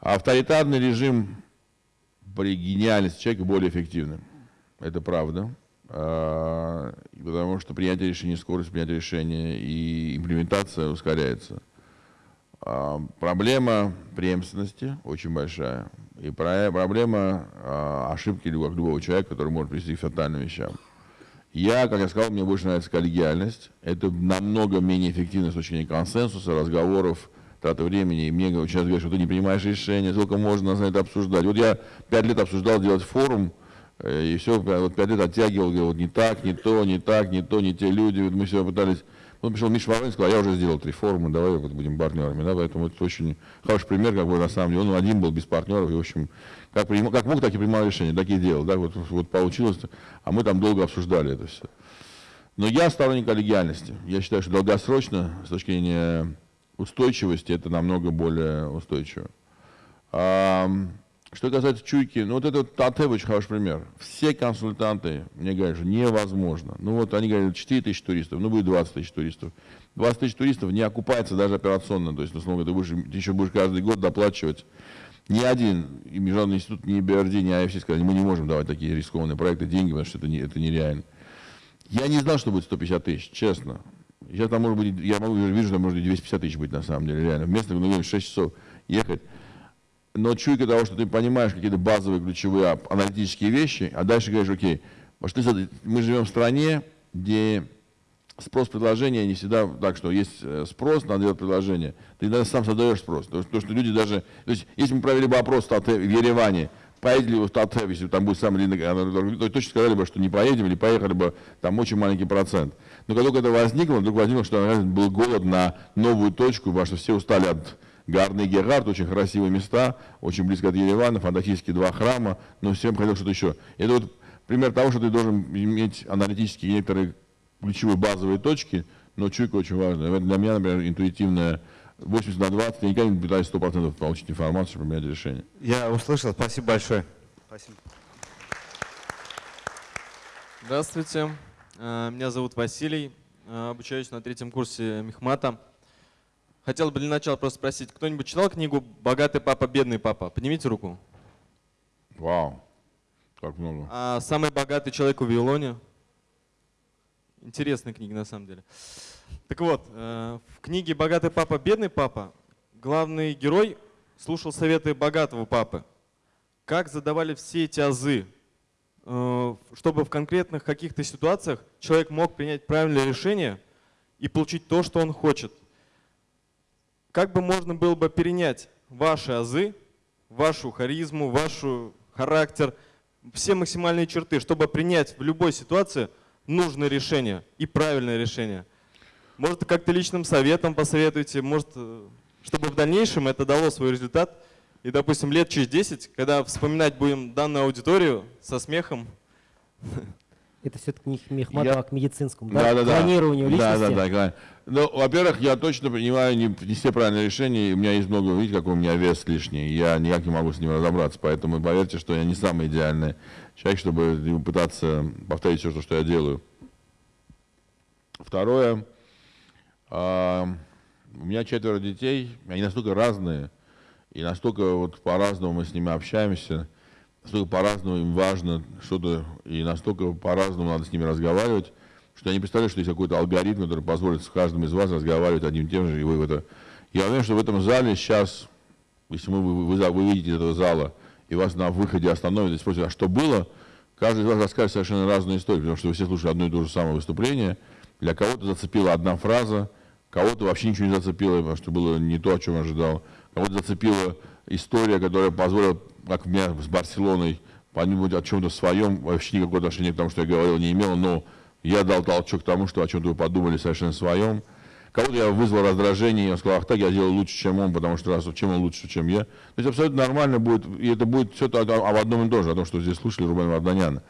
Авторитарный режим при гениальности человека более эффективный. Это правда. А, потому что принятие решений, скорость принятия решения и имплементация ускоряется. А, проблема преемственности очень большая. И проблема а, ошибки любого человека, который может привести к фатальным вещам. Я, как я сказал, мне больше нравится коллегиальность. Это намного менее эффективно с точки зрения консенсуса, разговоров, траты времени. И мне сейчас говорят, что ты не принимаешь решения, сколько можно на это обсуждать. Вот я пять лет обсуждал делать форум, э, и все, вот пять лет оттягивал, говорил, вот не так, не то, не так, не то, не те люди. Вот мы все пытались он пришел Миша Воронин сказал, я уже сделал три форума, давай вот будем партнерами. Да? Поэтому это очень хороший пример, как бы на самом деле. Он один был без партнеров, и, в общем, как, принимал, как мог, так и принимал решения, так и делал. Да? Вот, вот получилось, а мы там долго обсуждали это все. Но я сторонник коллегиальности. Я считаю, что долгосрочно, с точки зрения устойчивости, это намного более устойчиво. А, что касается чуйки, ну вот это Татев очень хороший пример. Все консультанты мне говорят, что невозможно. Ну вот они говорят, 4 тысячи туристов, ну будет 20 тысяч туристов. 20 тысяч туристов не окупается даже операционно. То есть, условно, ты, будешь, ты еще будешь каждый год доплачивать. Ни один и Международный институт, ни BRD, ни IFC сказали, мы не можем давать такие рискованные проекты деньги, потому что это, не, это нереально. Я не знал, что будет 150 тысяч, честно. Сейчас там может быть, я могу, вижу, что может 250 тысяч быть на самом деле, реально. Вместо ну, 6 часов ехать но чуйка того, что ты понимаешь какие-то базовые ключевые аналитические вещи, а дальше говоришь, окей, потому что мы живем в стране, где спрос предложения не всегда так, что есть э, спрос, надо делать предложение. Ты даже сам создаешь спрос. То, что, что люди даже... То есть, если мы провели бы опрос в, Тате, в Ереване, поедете ли вы в Татев, если там будет самый длинный, то точно сказали бы, что не поедем или поехали бы, там очень маленький процент. Но когда только это возникло, вдруг возникло, что был голод на новую точку, потому что все устали от Гарный и Гергард, очень красивые места, очень близко от Еревана, фантастические два храма, но всем хотел что-то еще. Это вот пример того, что ты должен иметь аналитические некоторые ключевые базовые точки, но чуйка очень важная. Для меня, например, интуитивная 80 на 20, я никогда не пытаюсь 100% получить информацию, чтобы принять решение. Я услышал, спасибо большое. Спасибо. Здравствуйте, меня зовут Василий, э, обучаюсь на третьем курсе Мехмата. Хотел бы для начала просто спросить, кто-нибудь читал книгу «Богатый папа, бедный папа»? Поднимите руку. Вау, как много. А «Самый богатый человек в Вавилоне»? Интересная книга на самом деле. Так вот, э, в книге «Богатый папа, бедный папа» главный герой слушал советы богатого папы. Как задавали все эти азы, э, чтобы в конкретных каких-то ситуациях человек мог принять правильное решение и получить то, что он хочет – как бы можно было бы перенять ваши азы, вашу харизму, ваш характер, все максимальные черты, чтобы принять в любой ситуации нужное решение и правильное решение. Может, как-то личным советом посоветуйте, может, э, чтобы в дальнейшем это дало свой результат. И, допустим, лет через 10, когда вспоминать будем данную аудиторию со смехом, это все-таки не Мехматова я... к медицинскому, да? Да, да, Клонированию личности. Да, да, да. Ну, во-первых, я точно понимаю не, не все правильные решения. У меня есть много, видите, какой у меня вес лишний. Я никак не могу с ним разобраться. Поэтому поверьте, что я не самый идеальный человек, чтобы пытаться повторить все, что я делаю. Второе. Э, у меня четверо детей. Они настолько разные. И настолько вот по-разному мы с ними общаемся настолько по-разному им важно что-то, и настолько по-разному надо с ними разговаривать, что я не представляю, что есть какой-то алгоритм, который позволит с каждым из вас разговаривать одним и тем же, и вы это... Я уверен, что в этом зале сейчас, если мы, вы, вы, вы выйдете этого зала, и вас на выходе остановят и спросят, а что было, каждый из вас расскажет совершенно разную историю, потому что вы все слушали одно и то же самое выступление, для кого-то зацепила одна фраза, кого-то вообще ничего не зацепило, потому что было не то, о чем ожидал, кого-то зацепила история, которая позволила как у меня с Барселоной, по-нибудь о чем-то своем, вообще никакого отношения к тому, что я говорил, не имело, но я дал толчок к тому, что о чем-то вы подумали совершенно своем. Кого-то я вызвал раздражение, я сказал, ах так, я делал лучше, чем он, потому что раз, чем он лучше, чем я. То есть абсолютно нормально будет, и это будет все об одном и том же, о том, что здесь слушали Рубена Варданяна.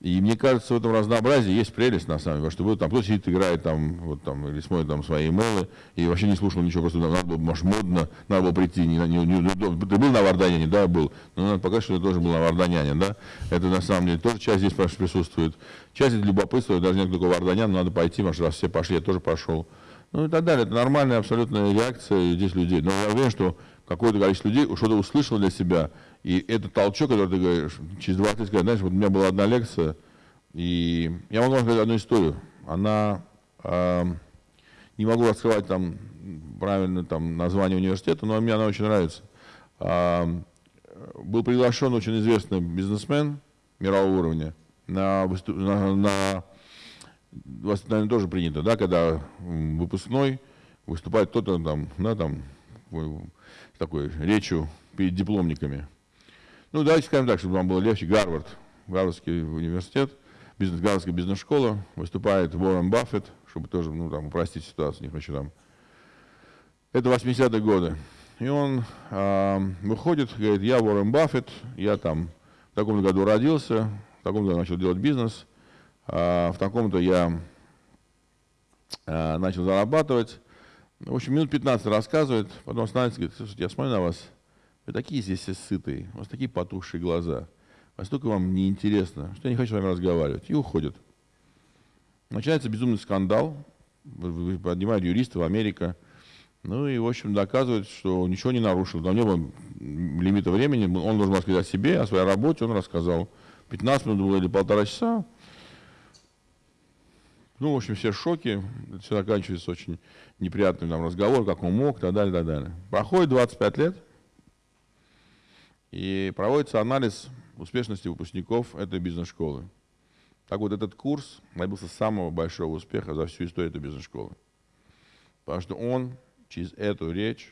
И мне кажется, в этом разнообразии есть прелесть, на самом деле, что вы там кто сидит, играет там, вот там, или смотрит там свои имейлы, и вообще не слушал ничего, просто надо было, может, модно, надо было прийти, не, не, не, ты был на Варданяне, да, был, но надо показать, что ты тоже был на Варданяне, да, это на самом деле тоже часть здесь присутствует. Часть это любопытство, даже нет такого Варданяна, надо пойти, что раз все пошли, я тоже пошел. Ну и так далее, это нормальная абсолютная реакция здесь людей. Но я уверен, что какое-то количество людей что-то услышало для себя, и этот толчок, который ты говоришь, через 20 лет, знаешь, вот у меня была одна лекция, и я могу вам сказать одну историю. Она, э, не могу раскрывать там правильно там название университета, но мне она очень нравится. Э, был приглашен очень известный бизнесмен мирового уровня на, на, на у вас, наверное, тоже принято, да, когда выпускной выступает кто-то там, да, там, такой речью перед дипломниками. Ну, давайте скажем так, чтобы вам было легче. Гарвард, Гарвардский университет, бизнес, Гарвардская бизнес-школа, выступает Уоррен Баффет, чтобы тоже, ну, там, упростить ситуацию, не хочу там. Это 80-е годы. И он э, выходит, говорит, я Уоррен Баффет, я там в таком году родился, в таком году начал делать бизнес, э, в таком-то я э, начал зарабатывать. В общем, минут 15 рассказывает, потом останавливается говорит, слушайте, я смотрю на вас, вы такие здесь все сытые, у вас такие потухшие глаза, настолько вам неинтересно, что я не хочу с вами разговаривать. И уходит. Начинается безумный скандал, поднимают юристов, Америка, ну и, в общем, доказывает, что ничего не нарушил. Там не было лимита времени, он должен рассказать о себе, о своей работе, он рассказал. 15 минут было или полтора часа. Ну, в общем, все в шоке, это все заканчивается очень неприятным там, разговор, как он мог, и так далее, и так далее. Проходит 25 лет, и проводится анализ успешности выпускников этой бизнес-школы. Так вот, этот курс добился самого большого успеха за всю историю этой бизнес-школы. Потому что он через эту речь,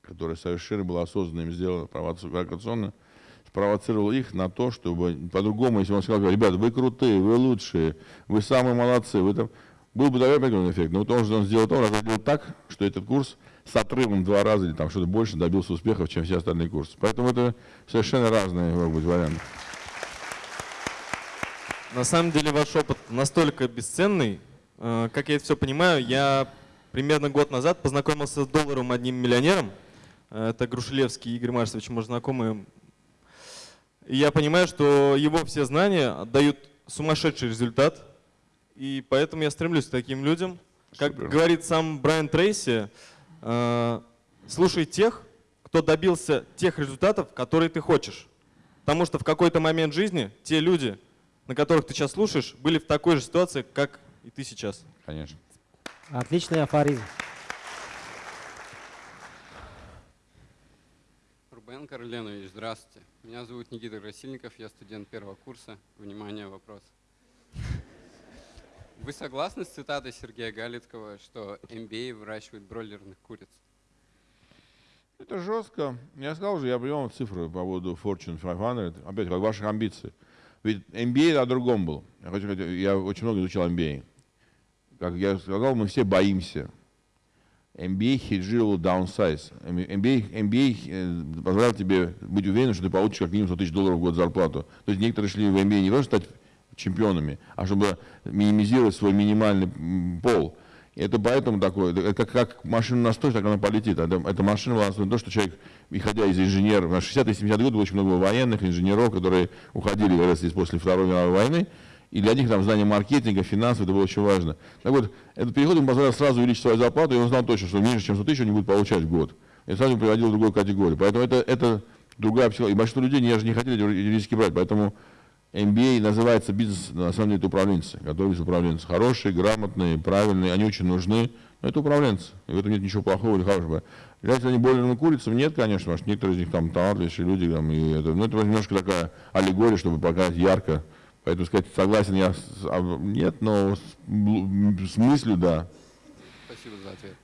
которая совершенно была осознанно им сделана, провокационно, спровоцировал их на то, чтобы по-другому, если он сказал, ребята, вы крутые, вы лучшие, вы самые молодцы, вы там... Был бы, наверное, эффект, но вот он, он сделал то, он сделал так, что этот курс с отрывом два раза или там что-то больше добился успехов, чем все остальные курсы. Поэтому это совершенно разные могут быть варианты. На самом деле ваш опыт настолько бесценный. Э, как я это все понимаю, я примерно год назад познакомился с долларом одним миллионером. Э, это Грушелевский Игорь Марсович, мы знакомы. И я понимаю, что его все знания дают сумасшедший результат. И поэтому я стремлюсь к таким людям. Как Супер. говорит сам Брайан Трейси, слушай тех, кто добился тех результатов, которые ты хочешь. Потому что в какой-то момент жизни те люди, на которых ты сейчас слушаешь, были в такой же ситуации, как и ты сейчас. Конечно. Отличный афоризм. Рубен Карленович, здравствуйте. Меня зовут Никита Красильников, я студент первого курса. Внимание, вопрос. Вы согласны с цитатой Сергея Галицкого, что MBA выращивает бройлерных куриц? Это жестко. Я сказал же, я привел цифры по поводу Fortune 500, опять как ваших амбиций. Ведь MBA о другом был. Я, хочу, я очень много изучал MBA. Как я сказал, мы все боимся. MBA хеджировал downsize. MBA, MBA э, позволял тебе быть уверенным, что ты получишь как минимум 100 тысяч долларов в год зарплату. То есть некоторые шли в MBA не просто стать чемпионами, а чтобы минимизировать свой минимальный пол. это поэтому такое, это как, как машина настроить, так она полетит. Это, эта машина была настроена на то, что человек, исходя из инженеров, 60-е 70-е годы было очень много военных, инженеров, которые уходили как раз после Второй мировой войны, и для них там знание маркетинга, финансов, это было очень важно. Так вот, этот переход ему позволял сразу увеличить свою зарплату, и он знал точно, что меньше, чем 100 тысяч он не будет получать в год. И сразу приводил в другую категорию. Поэтому это, это другая психология. И большинство людей не, не хотели эти риски брать, поэтому MBA называется бизнес, на самом деле это управленцы, готовятся управленцы. Хорошие, грамотные, правильные, они очень нужны, но это управленцы. И в этом нет ничего плохого или хорошего. Являются они более курицам? Нет, конечно, потому что некоторые из них там талантливейшие люди. Там, и это, ну, это немножко такая аллегория, чтобы показать ярко. Поэтому сказать, согласен я, а, нет, но с, с мыслью, да. Спасибо за ответ.